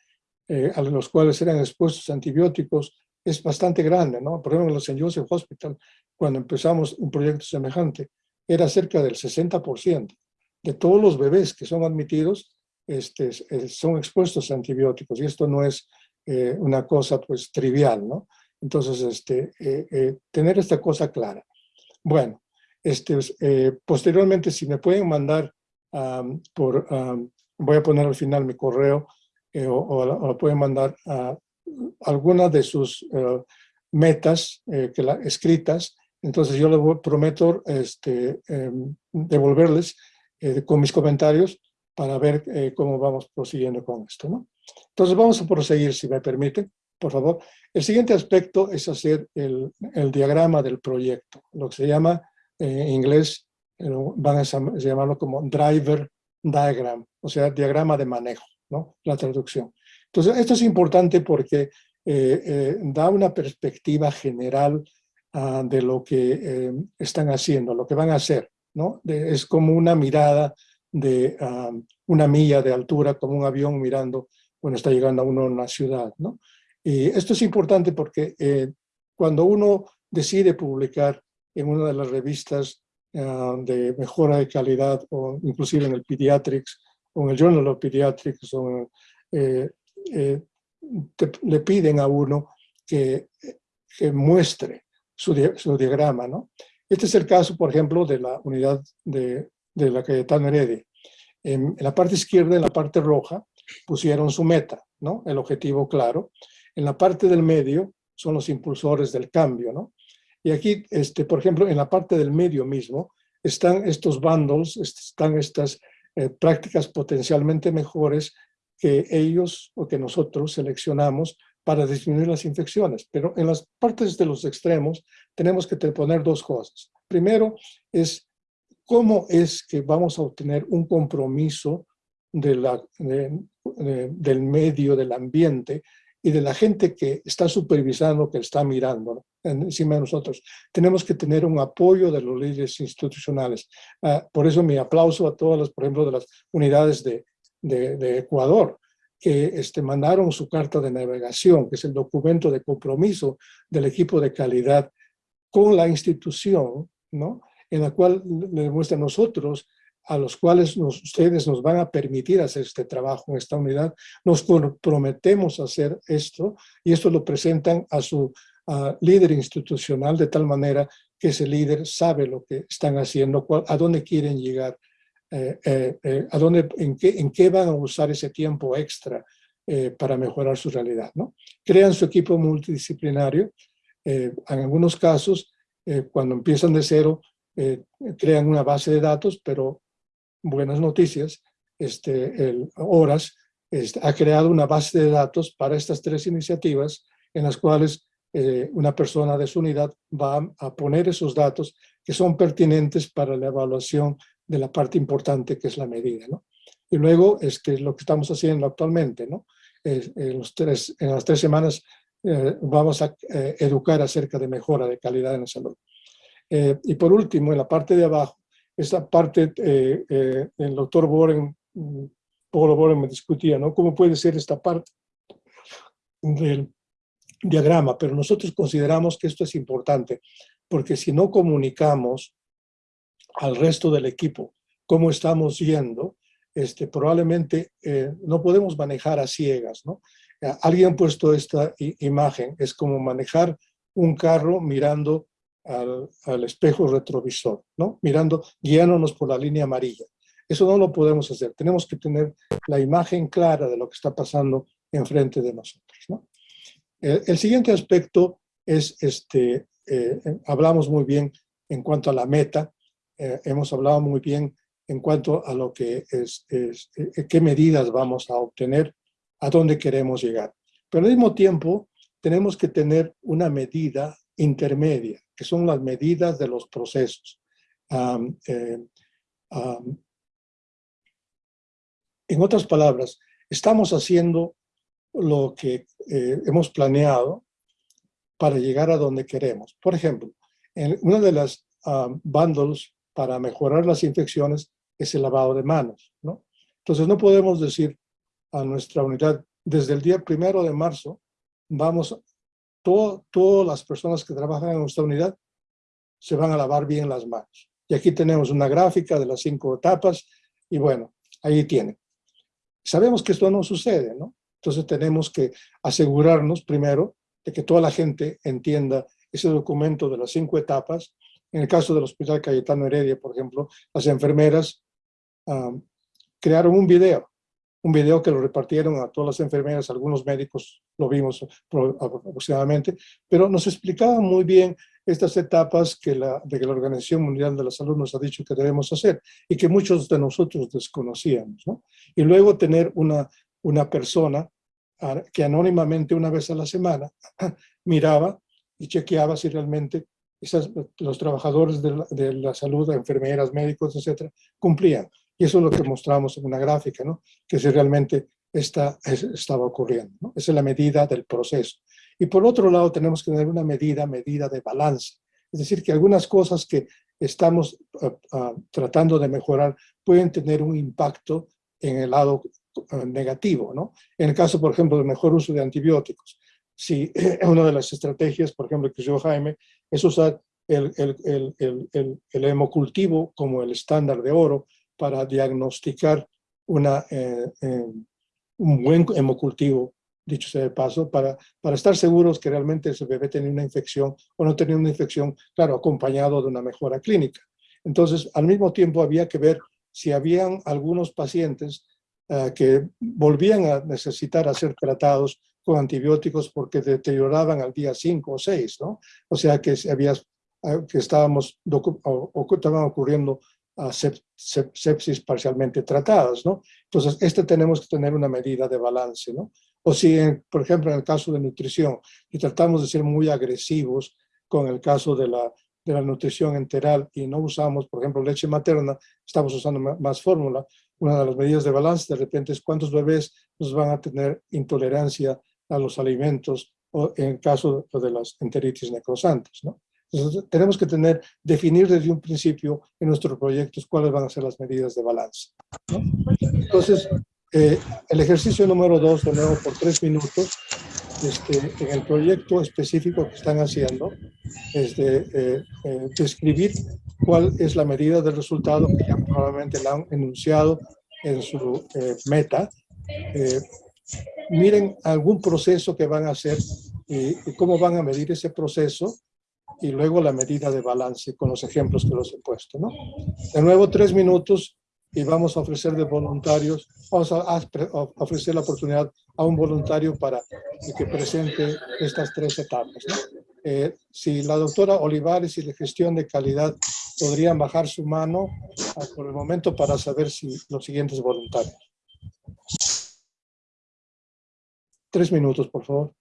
a los cuales eran expuestos antibióticos, es bastante grande, ¿no? Por ejemplo, en los St. Joseph Hospital, cuando empezamos un proyecto semejante, era cerca del 60% de todos los bebés que son admitidos este, eh, son expuestos a antibióticos y esto no es eh, una cosa pues trivial, ¿no? Entonces, este, eh, tener esta cosa clara. Bueno, este, posteriormente si me pueden mandar por, voy a poner al final mi correo o, o, pueden mandar a alguna de sus metas que la, escritas, entonces yo les prometo este, em, devolverles eh, con mis comentarios para ver eh, cómo vamos prosiguiendo con esto. ¿no? Entonces vamos a proseguir, si me permiten, por favor. El siguiente aspecto es hacer el, el diagrama del proyecto, lo que se llama en inglés, van a llamarlo como driver diagram, o sea, diagrama de manejo, ¿no? la traducción. Entonces, esto es importante porque da una perspectiva general Ah, de lo que eh, están haciendo, lo que van a hacer. ¿no? es como una mirada de ah, una milla de altura, como un avión mirando cuando está llegando a uno a una ciudad. ¿no? Y esto es importante porque eh, cuando uno decide publicar en una de las revistas ah, de mejora de calidad, o inclusive en el Pediatrics, o en el Journal of Pediatrics, eh, le piden a uno que, que muestre su, diagrama. ¿no? Este es el caso, por ejemplo, de la unidad de, de la Cayetano Heredia. En, en, la parte izquierda, en la parte roja, pusieron su meta, ¿no? el objetivo claro. En la parte del medio son los impulsores del cambio. ¿no? Y aquí, este, por ejemplo, en la parte del medio mismo, están estos bundles, están estas eh, prácticas potencialmente mejores que ellos o que nosotros seleccionamos para disminuir las infecciones. Pero en las partes de los extremos tenemos que poner dos cosas. Primero es cómo es que vamos a obtener un compromiso del medio, del ambiente y de la gente que está supervisando, que está mirando encima de nosotros. Tenemos que tener un apoyo de los líderes institucionales. Ah, por eso mi aplauso a todas las, por ejemplo, de las unidades de, de, Ecuador, que este, mandaron su carta de navegación, que es el documento de compromiso del equipo de calidad con la institución, ¿no? en la cual le demuestra a nosotros, a los cuales ustedes nos van a permitir hacer este trabajo en esta unidad, nos comprometemos a hacer esto, y esto lo presentan a su líder institucional de tal manera que ese líder sabe lo que están haciendo, a dónde quieren llegar eh, eh, eh, a dónde, en, qué, en qué van a usar ese tiempo extra para mejorar su realidad. ¿no? Crean su equipo multidisciplinario. en algunos casos, cuando empiezan de cero, crean una base de datos, pero buenas noticias, este, el Horas este, ha creado una base de datos para estas tres iniciativas en las cuales una persona de su unidad va a poner esos datos que son pertinentes para la evaluación de la parte importante que es la medida. ¿no? Y luego es que lo que estamos haciendo actualmente, ¿no? tres, en las tres semanas eh, vamos a eh, educar acerca de mejora de calidad en la salud. Eh, y por último, en la parte de abajo, esta parte, el doctor Boren, Polo Boren me discutía, ¿no? ¿Cómo puede ser esta parte del diagrama? Pero nosotros consideramos que esto es importante, porque si no comunicamos al resto del equipo cómo estamos yendo, este, probablemente eh, no podemos manejar a ciegas. ¿no? Eh, alguien ha puesto esta imagen, es como manejar un carro mirando al, espejo retrovisor, ¿no? mirando, guiándonos por la línea amarilla. Eso no lo podemos hacer, tenemos que tener la imagen clara de lo que está pasando enfrente de nosotros. ¿no? El, siguiente aspecto es, este, eh, hablamos muy bien en cuanto a la meta, eh, hemos hablado muy bien en cuanto a lo que es, es, eh, qué medidas vamos a obtener, a dónde queremos llegar. Pero al mismo tiempo tenemos que tener una medida intermedia, que son las medidas de los procesos. Eh, en otras palabras, estamos haciendo lo que hemos planeado para llegar a donde queremos. Por ejemplo, en una de las bundles para mejorar las infecciones es el lavado de manos, ¿no? Entonces no podemos decir a nuestra unidad, desde el día primero de marzo, vamos, todas las personas que trabajan en nuestra unidad se van a lavar bien las manos. Y aquí tenemos una gráfica de las cinco etapas, y bueno, ahí tienen. Sabemos que esto no sucede, ¿no? Entonces tenemos que asegurarnos primero de que toda la gente entienda ese documento de las cinco etapas en el caso del Hospital Cayetano Heredia, por ejemplo, las enfermeras crearon un video un video que lo repartieron a todas las enfermeras, algunos médicos lo vimos aproximadamente, pero nos explicaba muy bien estas etapas que la, de que la Organización Mundial de la Salud nos ha dicho que debemos hacer y que muchos de nosotros desconocíamos. ¿no? Y luego tener una, una persona que anónimamente una vez a la semana miraba y chequeaba si realmente los trabajadores de la, de la, salud, enfermeras, médicos, etcétera, cumplían. Y eso es lo que mostramos en una gráfica, ¿no? que si realmente esta, estaba ocurriendo. ¿no? Esa es la medida del proceso. Y por otro lado tenemos que tener una medida, medida de balance. Es decir, que algunas cosas que estamos uh, uh, tratando de mejorar pueden tener un impacto en el lado uh, negativo, ¿no? En el caso, por ejemplo, del mejor uso de antibióticos. Si una de las estrategias, por ejemplo, que yo Jaime, es usar el, el, el, el hemocultivo como el estándar de oro para diagnosticar una, eh, eh, un buen hemocultivo, dicho sea de paso, para, para estar seguros que realmente ese bebé tenía una infección o no tenía una infección, claro, acompañado de una mejora clínica. Entonces, al mismo tiempo había que ver si habían algunos pacientes uh, que volvían a necesitar ser tratados con antibióticos porque deterioraban al día 5 o 6, ¿no? O sea que, había, que estábamos, estaban ocurriendo uh, sepsis parcialmente tratadas, ¿no? Entonces, este tenemos que tener una medida de balance, ¿no? O si, por ejemplo, en el caso de nutrición, y tratamos de ser muy agresivos con el caso de la, de la nutrición enteral y no usamos, por ejemplo, leche materna, estamos usando más, fórmula, una de las medidas de balance de repente es cuántos bebés nos van a tener intolerancia a los alimentos o en caso de las enteritis necrosantes, ¿no? Entonces, tenemos que tener, definir desde un principio en nuestros proyectos cuáles van a ser las medidas de balance. ¿no? Entonces, eh, el ejercicio número dos, de nuevo por tres minutos, este, en el proyecto específico que están haciendo, es de eh, eh, describir cuál es la medida del resultado que ya probablemente la han enunciado en su eh, meta. Eh, miren algún proceso que van a hacer y, y cómo van a medir ese proceso y luego la medida de balance con los ejemplos que los he puesto. ¿no? De nuevo, tres minutos y vamos a ofrecer de voluntarios, vamos a, ofrecer la oportunidad a un voluntario para que presente estas tres etapas. ¿no? Eh, si la doctora Olivares y la gestión de calidad podrían bajar su mano ah, por el momento para saber si los siguientes voluntarios. Tres minutos, por favor.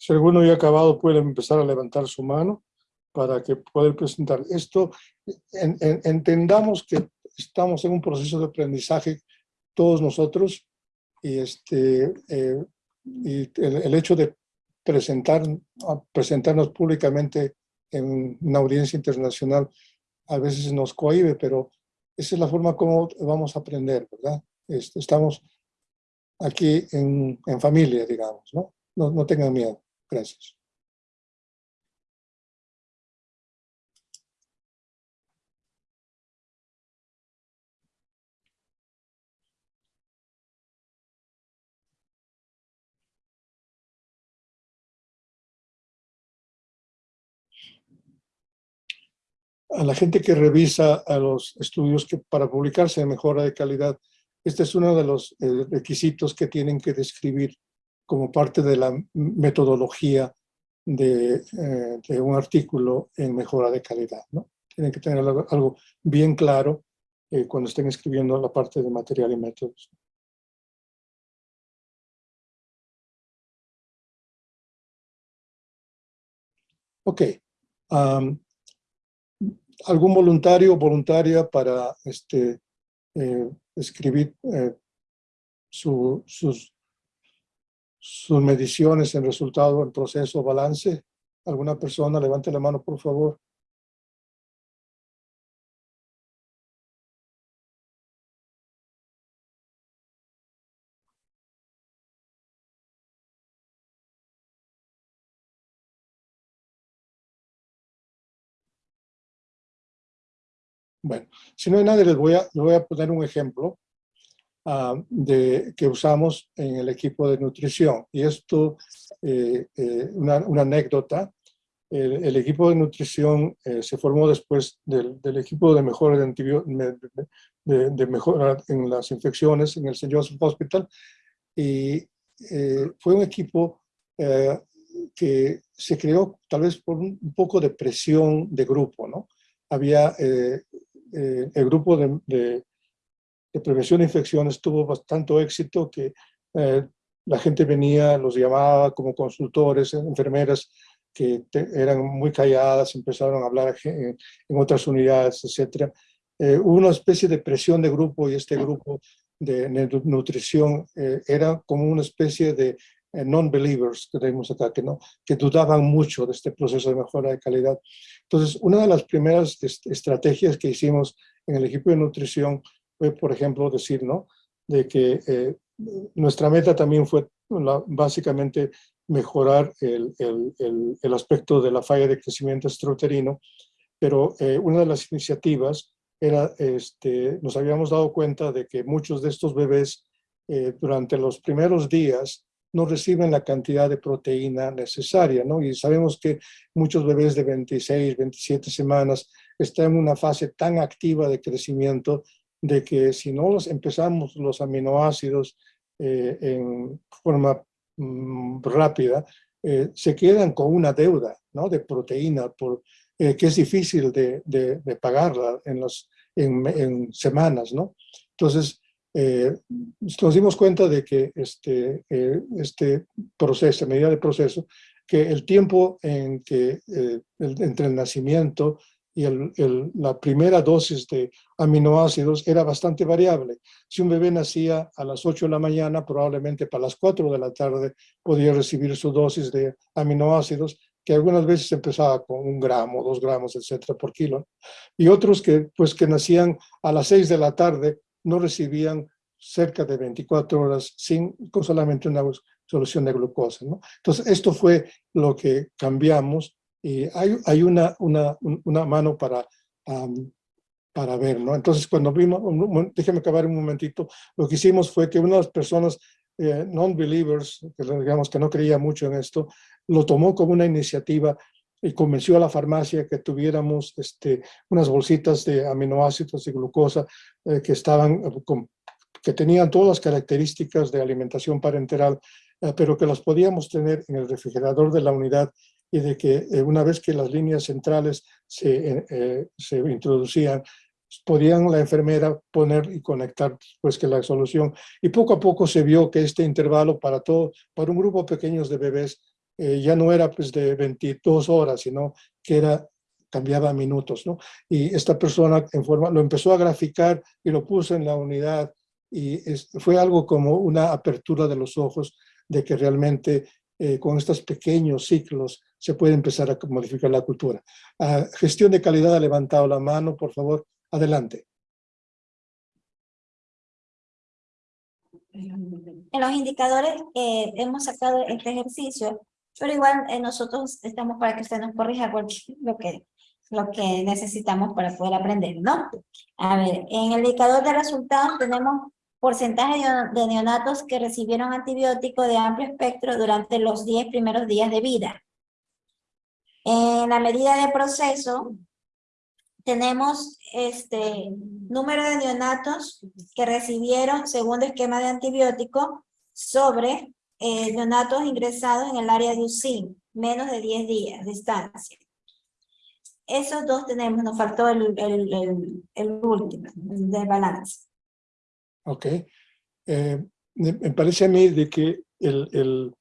Si alguno ya ha acabado, puede empezar a levantar su mano para que poder presentar. Esto, en, en, entendamos que estamos en un proceso de aprendizaje todos nosotros y, este, eh, y el, el, hecho de presentar, presentarnos públicamente en una audiencia internacional a veces nos cohibe, pero esa es la forma como vamos a aprender, ¿verdad? Este, estamos aquí en, en familia, digamos, ¿no? ¿no? No tengan miedo. Gracias. a la gente que revisa a los estudios que para publicarse de mejora de calidad, este es uno de los eh, requisitos que tienen que describir como parte de la metodología de, eh, de un artículo en mejora de calidad, ¿no? Tienen que tener algo, bien claro eh, cuando estén escribiendo la parte de material y métodos. Ok. am, ¿Algún voluntario o voluntaria para este, eh, escribir su- sus, sus mediciones en resultado, en proceso, balance? ¿Alguna persona? Levante la mano, por favor. Bueno, si no hay nadie, les voy a, les voy a poner un ejemplo ah, de, que usamos en el equipo de nutrición. Y esto, eh, eh, una, una anécdota, el, el equipo de nutrición eh, se formó después del, del equipo de mejora de, de, de- mejora en las infecciones en el St. Joseph Hospital. Y eh, fue un equipo eh, que se creó tal vez por un, un poco de presión de grupo, ¿no? Había eh, eh, el grupo de, de- de prevención de infecciones tuvo bastante éxito que eh, la gente venía, los llamaba como consultores, enfermeras que te- eran muy calladas, empezaron a hablar a gen- en otras unidades, etc. hubo una especie de presión de grupo y este grupo de nu- nutrición eh, era como una especie de eh, non-believers que tenemos acá, que, no, que dudaban mucho de este proceso de mejora de calidad. Entonces, una de las primeras est- estrategias que hicimos en el equipo de nutrición fue, por ejemplo, decir, ¿no? De que eh, nuestra meta también fue la- básicamente mejorar el, el- el- el aspecto de la falla de crecimiento extrauterino, pero eh, una de las iniciativas era, este, nos habíamos dado cuenta de que muchos de estos bebés eh, durante los primeros días no reciben la cantidad de proteína necesaria, ¿no? Y sabemos que muchos bebés de 26, 27 semanas están en una fase tan activa de crecimiento de que si no los empezamos los aminoácidos eh, en forma mm, rápida, eh, se quedan con una deuda, ¿no? De proteína, por, eh, que es difícil de, de, pagarla en, las, en, semanas, ¿no? Entonces, nos dimos cuenta de que este, este proceso, medida de proceso, que el tiempo en que, entre el nacimiento y la primera dosis de aminoácidos era bastante variable. Si un bebé nacía a las 8 de la mañana, probablemente para las 4 de la tarde podía recibir su dosis de aminoácidos, que algunas veces empezaba con un gramo, dos gramos, etcétera, por kilo. Y otros que, pues, que nacían a las 6 de la tarde no recibían cerca de 24 horas sin, con solamente una solución de glucosa. Entonces, esto fue lo que cambiamos y hay, hay una, una, un- una mano para, am, para ver. ¿no? Entonces, cuando vimos, déjeme acabar un momentito, lo que hicimos fue que unas personas eh, non-believers, que digamos que no creía mucho en esto, lo tomó como una iniciativa y convenció a la farmacia que tuviéramos este, unas bolsitas de aminoácidos y glucosa eh, que estaban eh, con- que tenían todas las características de alimentación parenteral, eh, pero que las podíamos tener en el refrigerador de la unidad y de que eh, una vez que las líneas centrales se, eh, eh, se introducían, podían la enfermera poner y conectar pues que la solución. Y poco a poco se vio que este intervalo para todo, para un grupo pequeños de bebés, ya no era pues de 22 horas, sino que era cambiaba minutos, ¿no? Y esta persona en forma, lo empezó a graficar y lo puso en la unidad y fue algo como una apertura de los ojos de que realmente eh, con estos pequeños ciclos se puede empezar a modificar la cultura. Ah, gestión de calidad, ha levantado la mano, por favor, adelante. En los indicadores eh, hemos sacado este ejercicio, pero igual eh, nosotros estamos para que usted nos corrija lo que, lo que necesitamos para poder aprender, ¿no? A ver, en el indicador de resultados tenemos porcentaje de, neonatos que recibieron antibiótico de amplio espectro durante los 10 primeros días de vida. En la medida de proceso, tenemos este número de neonatos que recibieron segundo esquema de antibiótico sobre eh, neonatos ingresados en el área de UCI. menos de 10 días de estancia. Esos dos tenemos, nos faltó el, el, el, el último, de balance. Ok. Eh, me parece a mí de que el, el,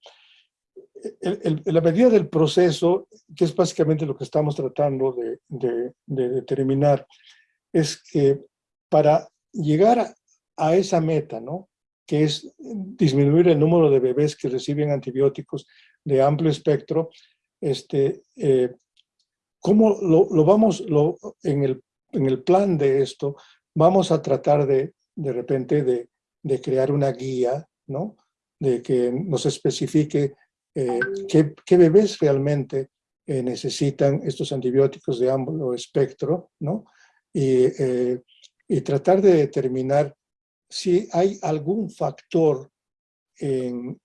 el- la medida del proceso, que es básicamente lo que estamos tratando de, de- de determinar, es que para llegar a, a esa meta, ¿no? que es disminuir el número de bebés que reciben antibióticos de amplio espectro, este, eh, ¿cómo lo, lo vamos, lo, en, el, en el plan de esto, vamos a tratar de, de repente, de, de crear una guía, ¿no? De que nos especifique eh, qué, bebés realmente eh, necesitan estos antibióticos de amplio espectro, ¿no? Y, eh, y tratar de determinar si hay algún factor en,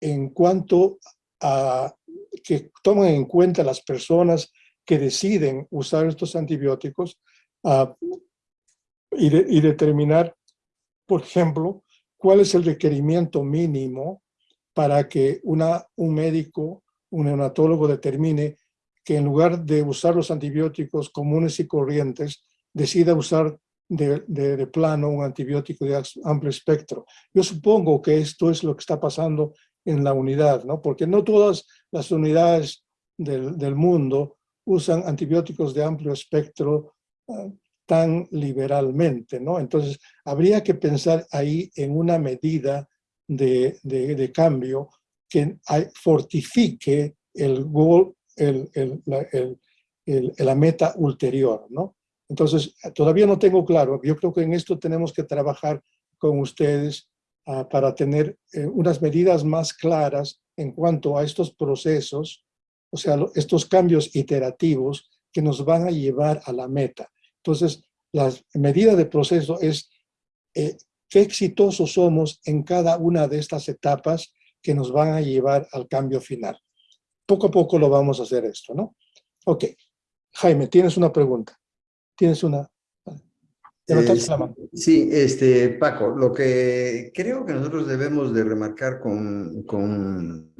en cuanto a que tomen en cuenta las personas que deciden usar estos antibióticos y, de- y determinar, por ejemplo, cuál es el requerimiento mínimo para que una, un médico, un neonatólogo determine que en lugar de usar los antibióticos comunes y corrientes, decida usar de, de- de plano un antibiótico de amplio espectro. Yo supongo que esto es lo que está pasando en la unidad, ¿no? Porque no todas las unidades del, del mundo usan antibióticos de amplio espectro ah, tan liberalmente, ¿no? Entonces, habría que pensar ahí en una medida de, de- cambio que fortifique el gol, el, el- la, el- la meta ulterior, ¿no? Entonces, todavía no tengo claro. Yo creo que en esto tenemos que trabajar con ustedes ah, para tener eh, unas medidas más claras en cuanto a estos procesos, o sea, estos cambios iterativos que nos van a llevar a la meta. Entonces, la medida de proceso es eh, qué exitosos somos en cada una de estas etapas que nos van a llevar al cambio final. Poco a poco lo vamos a hacer esto, ¿no? Ok. Jaime, tienes una pregunta. Tienes una... Eh. Sí, este, Paco, lo que creo que nosotros debemos de remarcar con, con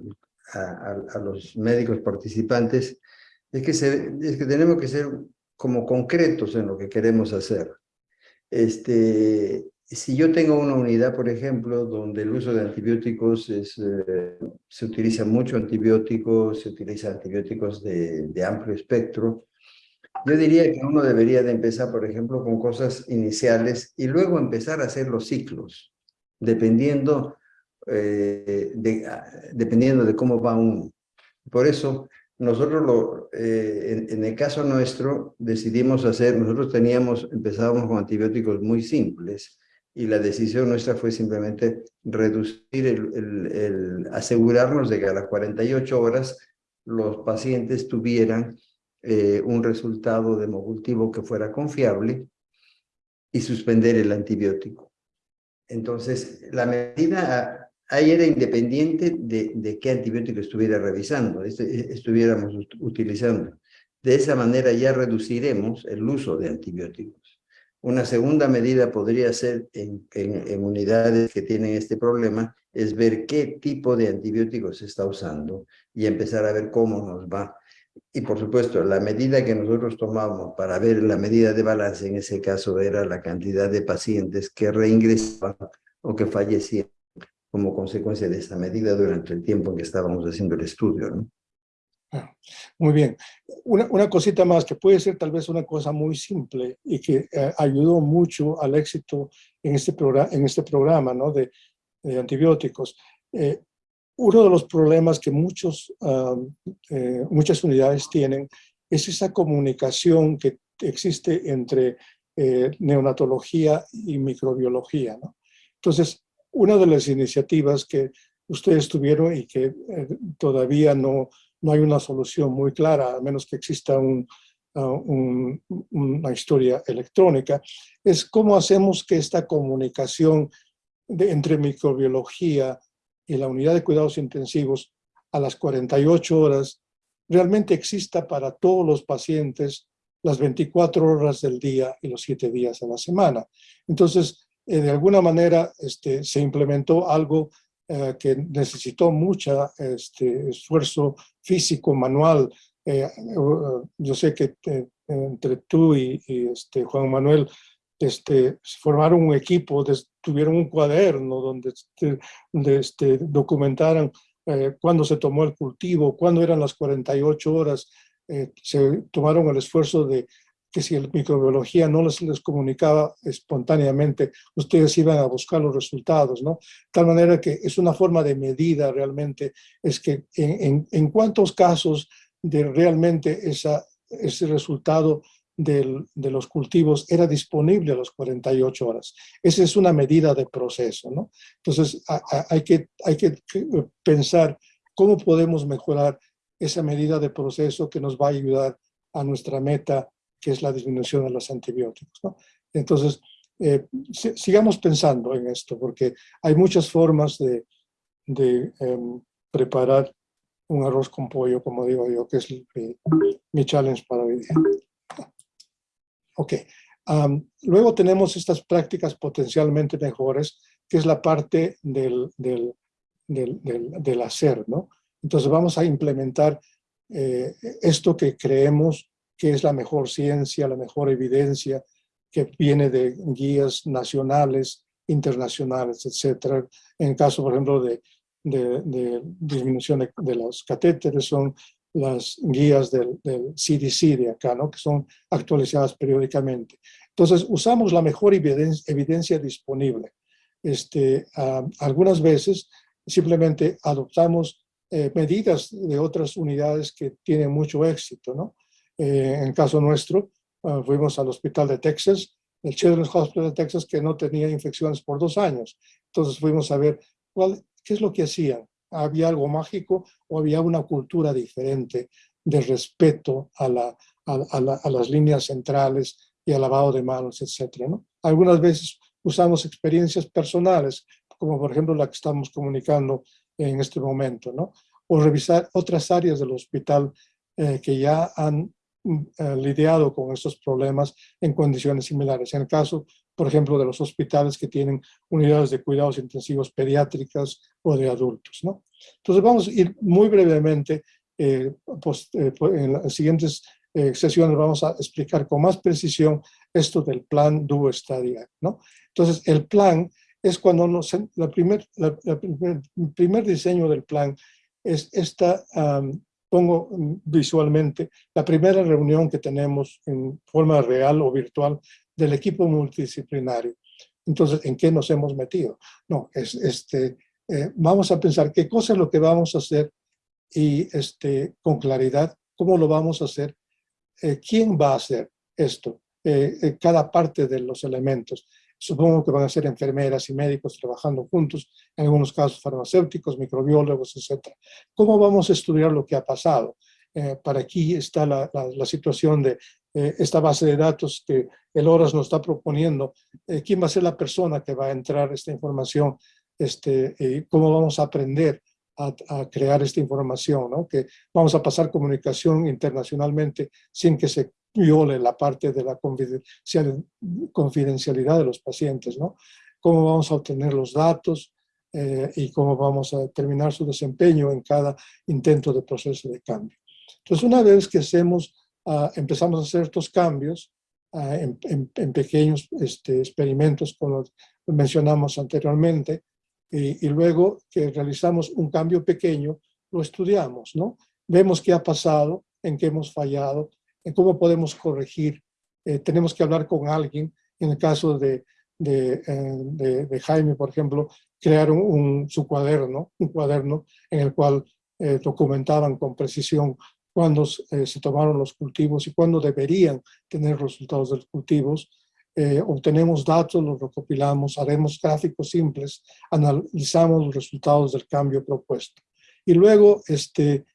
a, a- a los médicos participantes es que, se, es que tenemos que ser como concretos en lo que queremos hacer. Este, si yo tengo una unidad, por ejemplo, donde el uso de antibióticos es, eh, se utiliza mucho antibióticos, se utilizan antibióticos de, de amplio espectro, yo diría que uno debería de empezar, por ejemplo, con cosas iniciales y luego empezar a hacer los ciclos, dependiendo, eh, de, ah, dependiendo de cómo va uno. Por eso, nosotros, lo, eh, en, en el caso nuestro, decidimos hacer, nosotros teníamos, empezábamos con antibióticos muy simples y la decisión nuestra fue simplemente reducir, el, el, el asegurarnos de que a las 48 horas los pacientes tuvieran eh, un resultado democultivo que fuera confiable y suspender el antibiótico. Entonces, la medida ahí era independiente de, de qué antibiótico estuviera revisando, este, estuviéramos ut- utilizando. De esa manera ya reduciremos el uso de antibióticos. Una segunda medida podría ser en, en, en unidades que tienen este problema, es ver qué tipo de antibióticos se está usando y empezar a ver cómo nos va. Y por supuesto, la medida que nosotros tomamos para ver la medida de balance en ese caso era la cantidad de pacientes que reingresaban o que fallecían como consecuencia de esa medida durante el tiempo en que estábamos haciendo el estudio. ¿no? Ah, Muy bien. Una, una cosita más que puede ser tal vez una cosa muy simple y que eh, ayudó mucho al éxito en este, programa, en este programa ¿no? de, antibióticos. Eh, uno de los problemas que muchos, eh, muchas unidades tienen es esa comunicación que existe entre neonatología y microbiología. ¿no? Entonces, una de las iniciativas que ustedes tuvieron y que eh, todavía no, no hay una solución muy clara, a menos que exista un, una historia electrónica, es cómo hacemos que esta comunicación entre microbiología y la unidad de cuidados intensivos a las 48 horas realmente exista para todos los pacientes las 24 horas del día y los 7 días de la semana. Entonces, eh, de alguna manera este, se implementó algo eh, que necesitó mucho este, esfuerzo físico, manual. Eh, yo sé que entre tú y, este, Juan Manuel este, formaron un equipo, tuvieron un cuaderno donde, este, este, documentaran cuándo se tomó el cultivo, cuándo eran las 48 horas, se tomaron el esfuerzo de que si la microbiología no les, les comunicaba espontáneamente, ustedes iban a buscar los resultados, ¿no? Tal manera que es una forma de medida realmente, es que en, en, cuántos casos de realmente esa, ese resultado del, de los cultivos era disponible a las 48 horas. Esa es una medida de proceso, ¿no? Entonces hay, que, hay que pensar cómo podemos mejorar esa medida de proceso que nos va a ayudar a nuestra meta que es la disminución de los antibióticos. ¿no? Entonces, eh, sigamos pensando en esto, porque hay muchas formas de, em, preparar un arroz con pollo, como digo yo, que es mi, challenge para hoy día. Luego tenemos estas prácticas potencialmente mejores, que es la parte del, del, del, del hacer, ¿no? Entonces vamos a implementar eh, esto que creemos que es la mejor ciencia, la mejor evidencia que viene de guías nacionales, internacionales, etcétera. En caso, por ejemplo, de, disminución de, los catéteres, son las guías del, CDC de acá, ¿no? que son actualizadas periódicamente. Entonces, usamos la mejor evidencia, evidencia disponible. Este, algunas veces simplemente adoptamos eh, medidas de otras unidades que tienen mucho éxito, ¿no? Eh, en caso nuestro, ah, fuimos al hospital de Texas, el Children's Hospital de Texas, que no tenía infecciones por dos años. Entonces fuimos a ver cuál, qué es lo que hacían. ¿Había algo mágico o había una cultura diferente de respeto a, la, a, las líneas centrales y al lavado de manos, etcétera, ¿no? Algunas veces usamos experiencias personales, como por ejemplo la que estamos comunicando en este momento, ¿no? O revisar otras áreas del hospital eh, que ya han eh, lidiado con estos problemas en condiciones similares. En el caso, por ejemplo, de los hospitales que tienen unidades de cuidados intensivos pediátricas o de adultos. ¿no? Entonces vamos a ir muy brevemente, eh, pues, eh, en las siguientes sesiones vamos a explicar con más precisión esto del plan DUO Stadia. ¿no? Entonces el plan es cuando nos, la primer, el primer diseño del plan es esta pongo visualmente la primera reunión que tenemos en forma real o virtual del equipo multidisciplinario. Entonces, ¿en qué nos hemos metido? No, es, este, eh, vamos a pensar qué cosa es lo que vamos a hacer y este, con claridad cómo lo vamos a hacer, eh, quién va a hacer esto, eh, cada parte de los elementos. Supongo que van a ser enfermeras y médicos trabajando juntos, en algunos casos farmacéuticos, microbiólogos, etc. ¿Cómo vamos a estudiar lo que ha pasado? Eh, para aquí está la, la, situación de eh, esta base de datos que el ORAS nos está proponiendo. Eh, ¿Quién va a ser la persona que va a entrar esta información? Este, ¿Cómo vamos a aprender a, a, crear esta información? ¿no? Que vamos a pasar comunicación internacionalmente sin que se viole la parte de la confidencialidad de los pacientes, ¿no? Cómo vamos a obtener los datos eh, y cómo vamos a determinar su desempeño en cada intento de proceso de cambio. Entonces, una vez que hacemos, uh, empezamos a hacer estos cambios uh, en, en, en, pequeños este, experimentos, como mencionamos anteriormente, y, y luego que realizamos un cambio pequeño, lo estudiamos, ¿no? Vemos qué ha pasado, en qué hemos fallado, en cómo podemos corregir. Eh, tenemos que hablar con alguien, en el caso de, de, eh, Jaime, por ejemplo, crear un, su cuaderno, un cuaderno en el cual eh, documentaban con precisión cuándo se tomaron los cultivos y cuándo deberían tener resultados de los cultivos. obtenemos datos, los recopilamos, haremos gráficos simples, analizamos los resultados del cambio propuesto. Y luego este,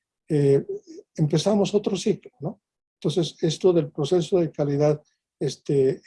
empezamos otro ciclo, ¿no? Entonces, esto del proceso de calidad este,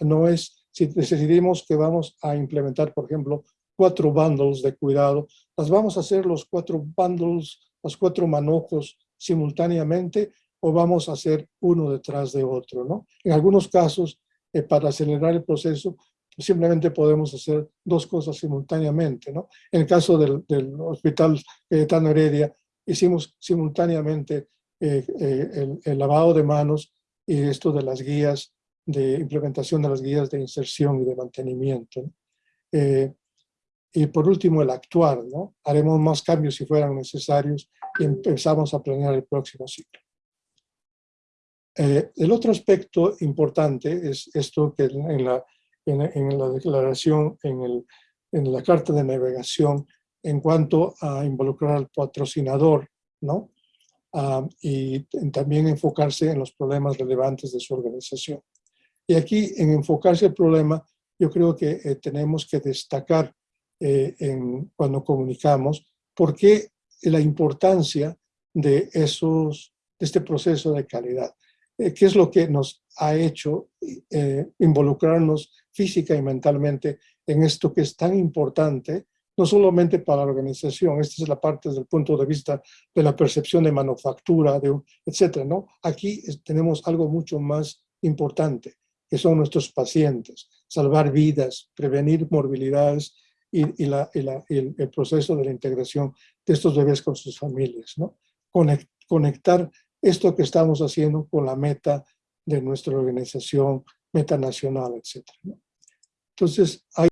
no es, si decidimos que vamos a implementar, por ejemplo, cuatro bundles de cuidado, las vamos a hacer los cuatro bundles, los cuatro manojos simultáneamente o vamos a hacer uno detrás de otro, ¿no? En algunos casos, eh, para acelerar el proceso, simplemente podemos hacer dos cosas simultáneamente, ¿no? En el caso del, del Hospital Cayetano Heredia, hicimos simultáneamente eh, eh, el, el, lavado de manos y esto de las guías, de implementación de las guías de inserción y de mantenimiento. Eh, y por último, el actuar, ¿no? Haremos más cambios si fueran necesarios y empezamos a planear el próximo ciclo. Eh, el otro aspecto importante es esto que en la, en, en la declaración, en, el, en la carta de navegación, en cuanto a involucrar al patrocinador, ¿no? Uh, y también enfocarse en los problemas relevantes de su organización. Y aquí, en enfocarse el problema, yo creo que eh, tenemos que destacar eh, en, cuando comunicamos por qué la importancia de, esos, de este proceso de calidad. Eh, ¿Qué es lo que nos ha hecho eh, involucrarnos física y mentalmente en esto que es tan importante no solamente para la organización, esta es la parte desde el punto de vista de la percepción de manufactura, de, etcétera, ¿no? Aquí tenemos algo mucho más importante, que son nuestros pacientes, salvar vidas, prevenir morbilidades y, y, la, y, la, y el, el, proceso de la integración de estos bebés con sus familias, ¿no? Conect, conectar esto que estamos haciendo con la meta de nuestra organización, meta nacional, etcétera, ¿no? Entonces, hay